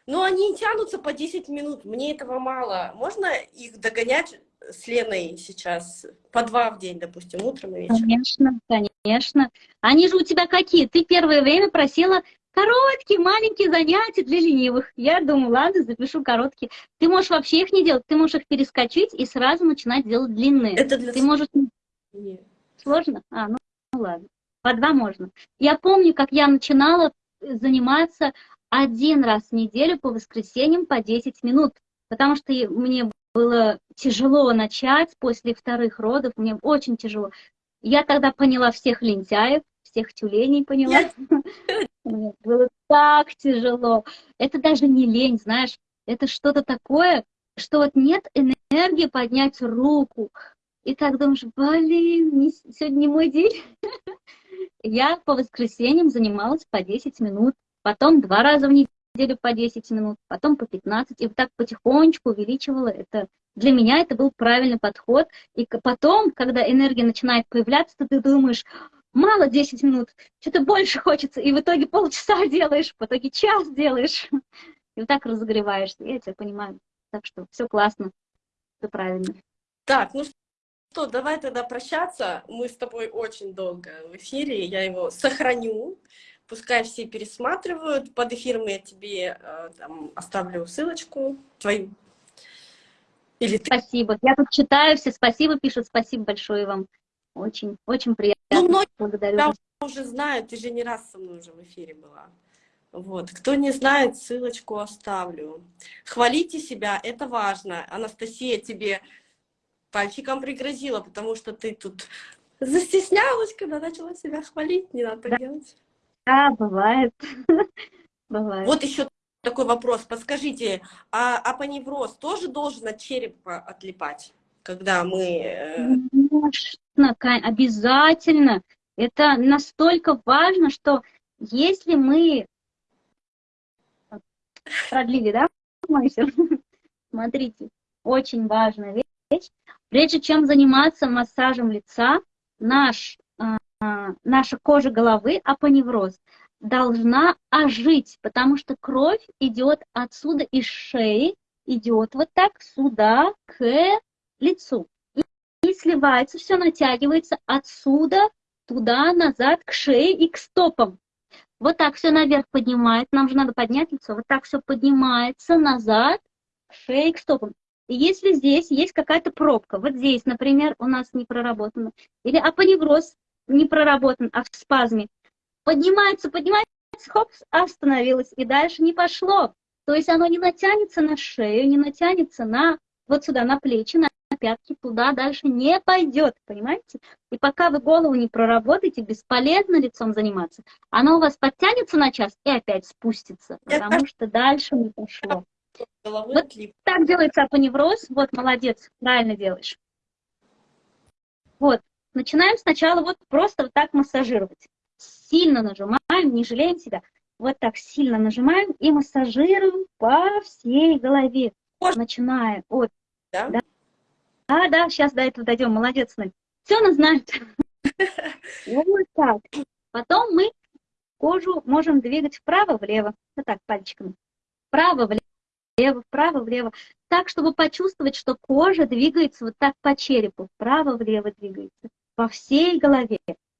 Но они тянутся по 10 минут, мне этого мало. Можно их догонять с Леной сейчас по два в день, допустим, утром и вечером? Конечно, конечно. Они же у тебя какие? Ты первое время просила короткие, маленькие занятия для ленивых. Я думаю, ладно, запишу короткие. Ты можешь вообще их не делать, ты можешь их перескочить и сразу начинать делать длинные. Это для... Ты можешь... Нет. Сложно? А, ну, ну ладно. По два можно. Я помню, как я начинала заниматься один раз в неделю по воскресеньям по 10 минут, потому что мне было тяжело начать после вторых родов, мне очень тяжело. Я тогда поняла всех лентяев, всех тюленей поняла. (laughs) Мне было так тяжело. Это даже не лень, знаешь, это что-то такое, что вот нет энергии поднять руку. И так думаешь, блин, не, сегодня не мой день. (laughs) Я по воскресеньям занималась по 10 минут, потом два раза в неделю неделю по 10 минут, потом по 15, и вот так потихонечку увеличивала это. Для меня это был правильный подход. И потом, когда энергия начинает появляться, ты думаешь, мало 10 минут, что-то больше хочется, и в итоге полчаса (laughs) делаешь, в итоге час делаешь. (laughs) И вот так разогреваешься, я тебя понимаю. Так что все классно, все правильно. Так, ну что, давай тогда прощаться. Мы с тобой очень долго в эфире, я его сохраню пускай все пересматривают. Под эфиром я тебе э, там, оставлю ссылочку твою. Или ты... Спасибо. Я тут читаю, все спасибо пишут. Спасибо большое вам. Очень, очень приятно. Ну, многие Благодарю. уже знают, ты же не раз со мной уже в эфире была. Вот. Кто не знает, ссылочку оставлю. Хвалите себя, это важно. Анастасия тебе пальчиком пригрозила, потому что ты тут застеснялась, когда начала себя хвалить. Не надо так делать. Да, бывает. (laughs) бывает. Вот еще такой вопрос. Подскажите, а апоневроз тоже должен от черепа отлипать, когда мы... Э, Конечно, обязательно. Это настолько важно, что если мы... Продлили, да? Смотрите, очень важная вещь. Прежде чем заниматься массажем лица, наш а, наша кожа головы, апоневроз, должна ожить, потому что кровь идет отсюда из шеи, идет вот так сюда к лицу. И, и сливается, все натягивается отсюда туда, назад, к шее и к стопам. Вот так все наверх поднимает. Нам же надо поднять лицо. Вот так все поднимается назад, к шее, к стопам. И если здесь есть какая-то пробка, вот здесь, например, у нас не проработано, или апоневроз не проработан, а в спазме, поднимается, поднимается, хоп, остановилось, и дальше не пошло. То есть оно не натянется на шею, не натянется на вот сюда, на плечи, на пятки, туда дальше не пойдет, понимаете? И пока вы голову не проработаете, бесполезно лицом заниматься. Оно у вас подтянется на час и опять спустится, потому что дальше не пошло. Вот так делается апоневроз. Вот, молодец, правильно делаешь. Вот, начинаем сначала вот просто вот так массажировать. Сильно нажимаем, не жалеем себя. Вот так сильно нажимаем и массажируем по всей голове. Начиная от... Да? Да, а, да, сейчас до этого дойдем. Молодец, Надь. Все она знает. (laughs) Вот так. Потом мы кожу можем двигать вправо-влево. Вот так, пальчиками. Вправо-влево, вправо-влево. Так, чтобы почувствовать, что кожа двигается вот так по черепу. Вправо-влево двигается. По всей голове.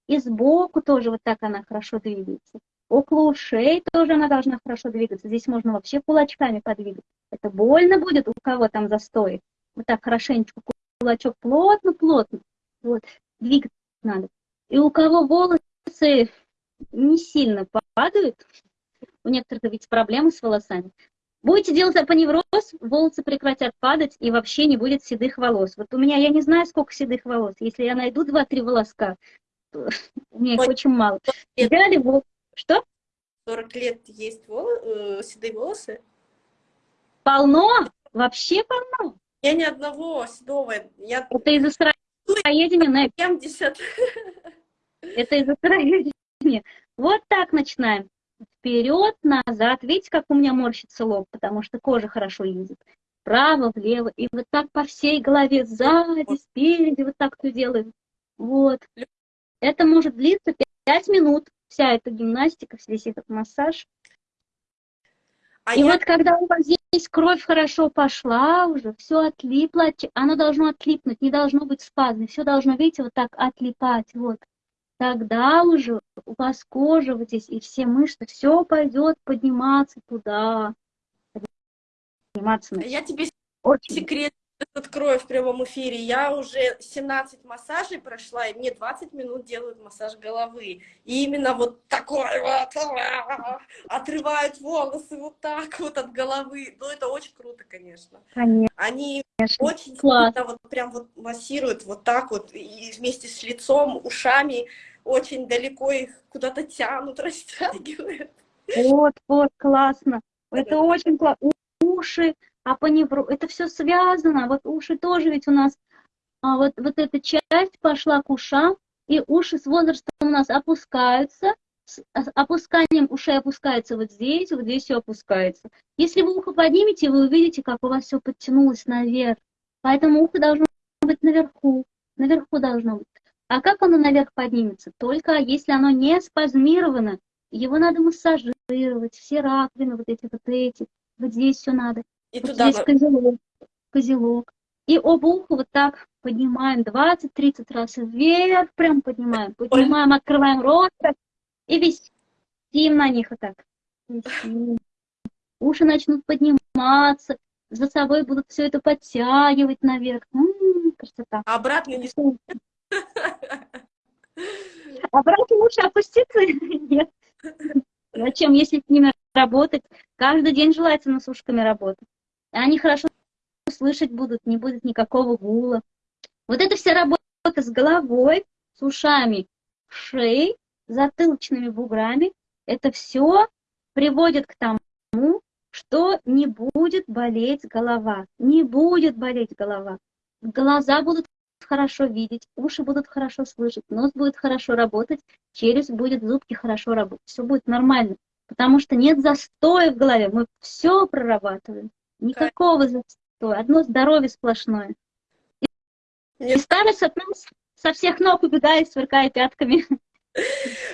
И сбоку тоже вот так она хорошо двигается. Около ушей тоже она должна хорошо двигаться. Здесь можно вообще кулачками подвигать. Это больно будет, у кого там застой. Вот так хорошенечко кулачок плотно-плотно. Вот, двигать надо. И у кого волосы не сильно падают, у некоторых ведь проблемы с волосами, будете делать апоневроз, волосы прекратят падать и вообще не будет седых волос. Вот у меня, я не знаю, сколько седых волос. Если я найду 2-3 волоска, у меня их очень мало. Взяли волосы что? 40 лет есть волос, э, седые волосы? Полно, вообще полно. Я ни одного седого. Я... Это из-за сыроедения, 70. Это из-за сыроедения. Вот так начинаем. Вперед, назад. Видите, как у меня морщится лоб, потому что кожа хорошо ездит. Вправо, влево. И вот так по всей голове, сзади, спереди, вот так все делаем. Вот. Это может длиться 5 минут вся эта гимнастика, весь этот массаж. А и я... вот когда у вас здесь кровь хорошо пошла уже, все отлипло, оно должно отлипнуть, не должно быть спазм, все должно, видите, вот так отлипать, вот. Тогда уже у вас кожа вот здесь и все мышцы, все пойдет подниматься туда. Подниматься. Я тебе Очень. секрет открою в прямом эфире. Я уже 17 массажей прошла, и мне 20 минут делают массаж головы. И именно вот такой вот, отрывают волосы вот так вот от головы. Ну, это очень круто, конечно. Конечно. Они очень сильно вот прям вот массируют вот так вот, и вместе с лицом, ушами, очень далеко их куда-то тянут, (laughs) растягивают. Вот, вот, классно. Это очень классно. Уши, а по невру, это все связано, вот уши тоже ведь у нас, а вот, вот эта часть пошла к ушам, и уши с возрастом у нас опускаются, с опусканием ушей опускается вот здесь, вот здесь все опускается. Если вы ухо поднимете, вы увидите, как у вас все подтянулось наверх. Поэтому ухо должно быть наверху, наверху должно быть. А как оно наверх поднимется? Только если оно не спазмировано. Его надо массажировать, все раковины, вот эти, вот эти. Вот здесь все надо. И туда... Здесь козелок, козелок. И оба уха вот так поднимаем 20-30 раз вверх, прям поднимаем. Поднимаем, открываем рот и висим на них вот так. Висим. Уши начнут подниматься, за собой будут все это подтягивать наверх. М -м, красота. А обратно не (laughs) Обратно лучше опуститься? (laughs) Нет. Зачем, если с ними работать? Каждый день желательно с ушками работать. Они хорошо слышать будут, не будет никакого гула. Вот эта вся работа с головой, с ушами, шеей, затылочными буграми, это все приводит к тому, что не будет болеть голова. Не будет болеть голова. Глаза будут хорошо видеть, уши будут хорошо слышать, нос будет хорошо работать, челюсть будет, зубки хорошо работать. Все будет нормально. Потому что нет застоя в голове. Мы все прорабатываем. Никакого застоя, одно здоровье сплошное. И старость от нас со всех ног убегает, сверкая пятками.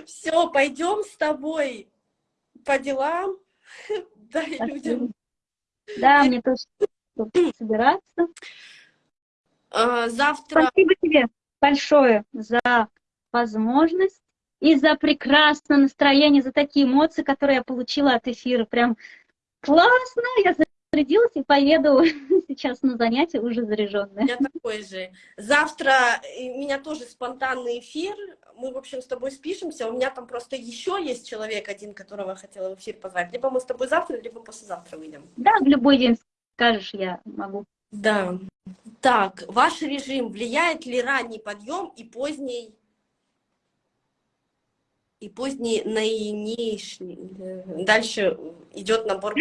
Все, пойдем с тобой по делам. (laughs) Дай людям. Да, мне тоже собираться. А, завтра... Спасибо тебе большое за возможность и за прекрасное настроение, за такие эмоции, которые я получила от эфира. Прям классно, я зарядилась и поеду (laughs) сейчас на занятия уже заряженная. Я такой же. Завтра у меня тоже спонтанный эфир. Мы, в общем, с тобой спишемся. У меня там просто еще есть человек один, которого хотела в эфир позвать. Либо мы с тобой завтра, либо послезавтра выйдем. Да, в любой день скажешь, я могу. Да. Так, ваш режим влияет ли ранний подъем и поздний и поздний наинейший. Дальше идет набор.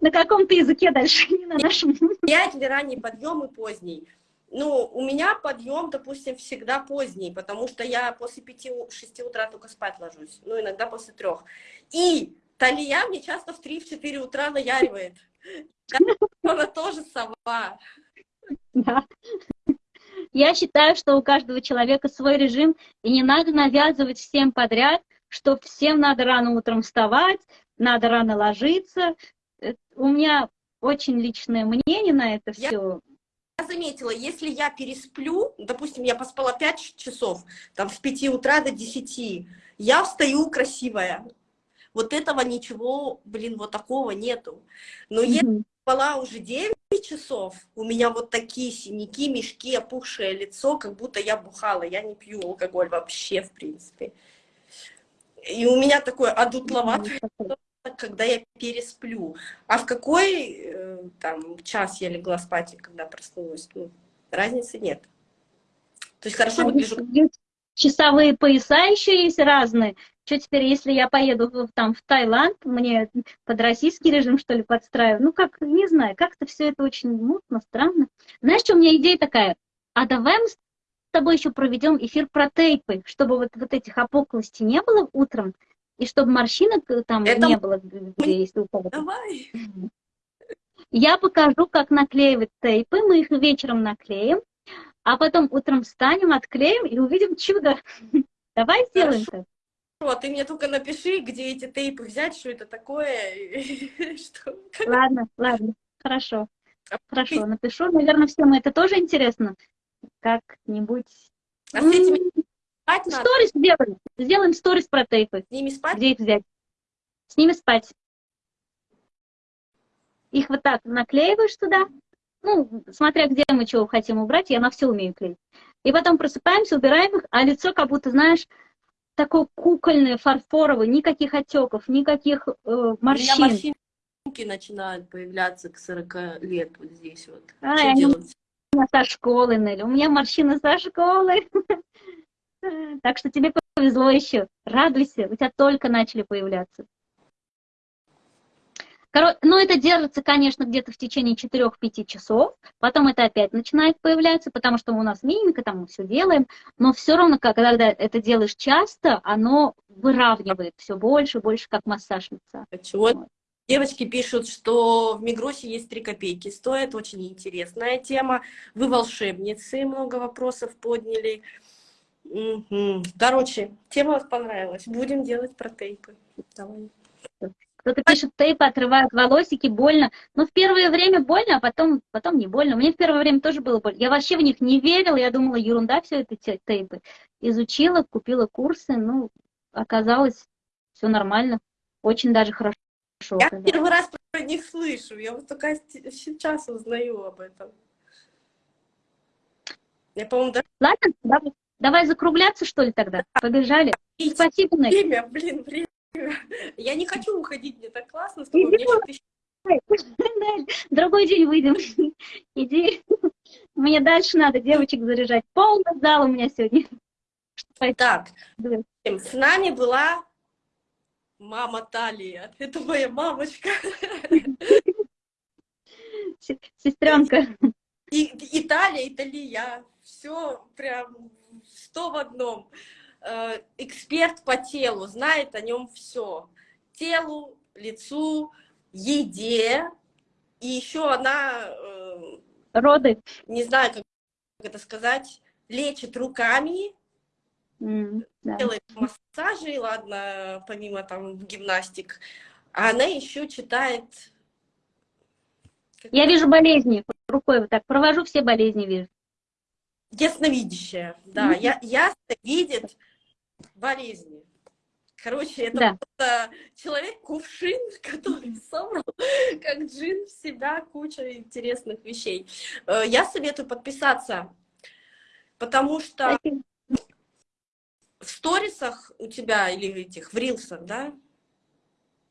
На каком-то языке дальше, не на нашем. Влияет ли ранний подъем и поздний? Ну, у меня подъем, допустим, всегда поздний, потому что я после 5-6 утра только спать ложусь, ну, иногда после трех. И Талия мне часто в 3-4 утра наяривает. Она тоже сова. Да. Я считаю, что у каждого человека свой режим, и не надо навязывать всем подряд, что всем надо рано утром вставать, надо рано ложиться. У меня очень личное мнение на это я, все. Я заметила, если я пересплю, допустим, я поспала 5 часов, там с 5 утра до 10, я встаю красивая. Вот этого ничего, блин, вот такого нету. Но mm -hmm. если спала уже 9 часов, у меня вот такие синяки, мешки, опухшее лицо, как будто я бухала. Я не пью алкоголь вообще, в принципе. И у меня такое одутловатое, когда я пересплю. А в какой э, там час я легла спать, когда проснулась? Ну, разницы нет. То есть хорошо выгляжу. Часовые пояса еще есть разные. Что теперь, если я поеду там, в Таиланд, мне под российский режим, что ли, подстраиваю? Ну, как, не знаю, как-то все это очень мутно, странно. Знаешь, что у меня идея такая? А давай мы с тобой еще проведем эфир про тейпы, чтобы вот, вот этих опуклостей не было утром, и чтобы морщинок э, там это... не было, где есть у Давай. Я покажу, как наклеивать тейпы. Мы их вечером наклеим, а потом утром встанем, отклеим и увидим чудо. (laughs) Давай сделаем это. Вот, ты мне только напиши, где эти тейпы взять, что это такое. (laughs) что... Ладно, ладно, хорошо. А хорошо, напишу. Наверное, всем это тоже интересно. Как-нибудь. А с этими спать надо? Сторис сделаем. Сделаем сторис про тейпы. С ними спать? Где их взять? С ними спать. Их вот так наклеиваешь туда. Ну, смотря где мы чего хотим убрать, я на все умею клеить. И потом просыпаемся, убираем их, а лицо как будто, знаешь, такой кукольный, фарфоровый, никаких отеков, никаких э, морщин. У меня морщинки начинают появляться к 40 лет вот здесь вот. А, Что делать? Со школы, Нелли. У меня морщины со школы. (laughs) (laughs) Так что тебе повезло еще. Радуйся, у тебя только начали появляться. Ну, это держится, конечно, где-то в течение 4-5 часов, потом это опять начинает появляться, потому что у нас мимика, там мы все делаем, но все равно, когда это делаешь часто, оно выравнивает все больше, больше, как массаж лица. Вот. Девочки пишут, что в Мигросе есть 3 копейки. Стоит, очень интересная тема. Вы волшебницы, много вопросов подняли. Угу. Короче, тема вас понравилась. Будем делать про тейпы. Давай. Кто-то пишет, тейпы отрывают волосики, больно. Но в первое время больно, а потом, потом не больно. Мне в первое время тоже было больно. Я вообще в них не верила, я думала, ерунда все это тейпы. Изучила, купила курсы, ну, оказалось, все нормально. Очень даже хорошо. Я первый раз про них слышу, я вот только сейчас узнаю об этом. Я, по-моему, даже... Ладно, давай, давай закругляться, что ли, тогда? Побежали. Спасибо, Нель. Время, блин, время. Я не хочу уходить, мне так классно с тобой. (laughs) Другой день выйдем. (laughs) Иди. Мне дальше надо девочек заряжать. Полный зал у меня сегодня. Так, с нами была мама Талия. Это моя мамочка. Сестренка. И, Италия, и Талия. Все прям сто в одном. Э, эксперт по телу, знает о нем все. Телу, лицу, еде. И еще она... Э, Роды. Не знаю, как это сказать. Лечит руками. Mm, да. Делает массажи, ладно, помимо там гимнастик. А она еще читает... Я вижу болезни рукой вот так. Провожу все болезни, вижу. Ясновидящая, да, я, ясно видит болезни. Короче, это Да. просто человек-кувшин, (laughs) который собрал, как джин, в себя кучу интересных вещей. Э, Я советую подписаться, потому что Спасибо. в сторисах у тебя или этих, в рилсах, да,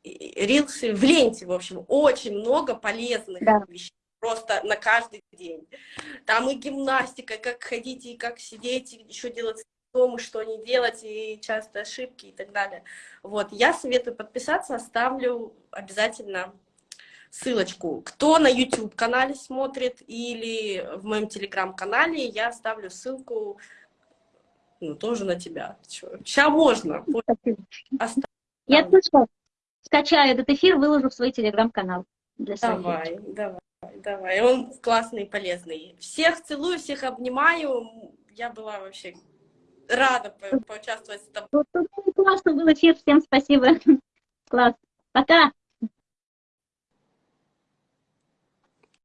рилсы, в ленте, в общем, очень много полезных Да. вещей, просто на каждый день. Там и гимнастика, как ходить, и как сидеть, и еще делать дома, что не делать, и часто ошибки и так далее. Вот, я советую подписаться, оставлю обязательно ссылочку. Кто на YouTube-канале смотрит или в моем Телеграм-канале, я оставлю ссылку ну, тоже на тебя. Сейчас можно. Оставлю. Я точно скачаю этот эфир, выложу в свой телеграм-канал для своих Давай, давай, давай. Он классный полезный. Всех целую, всех обнимаю. Я была вообще рада по- поучаствовать с тобой. Ну, Классно был эфир, всем спасибо. (laughs) Класс. Пока.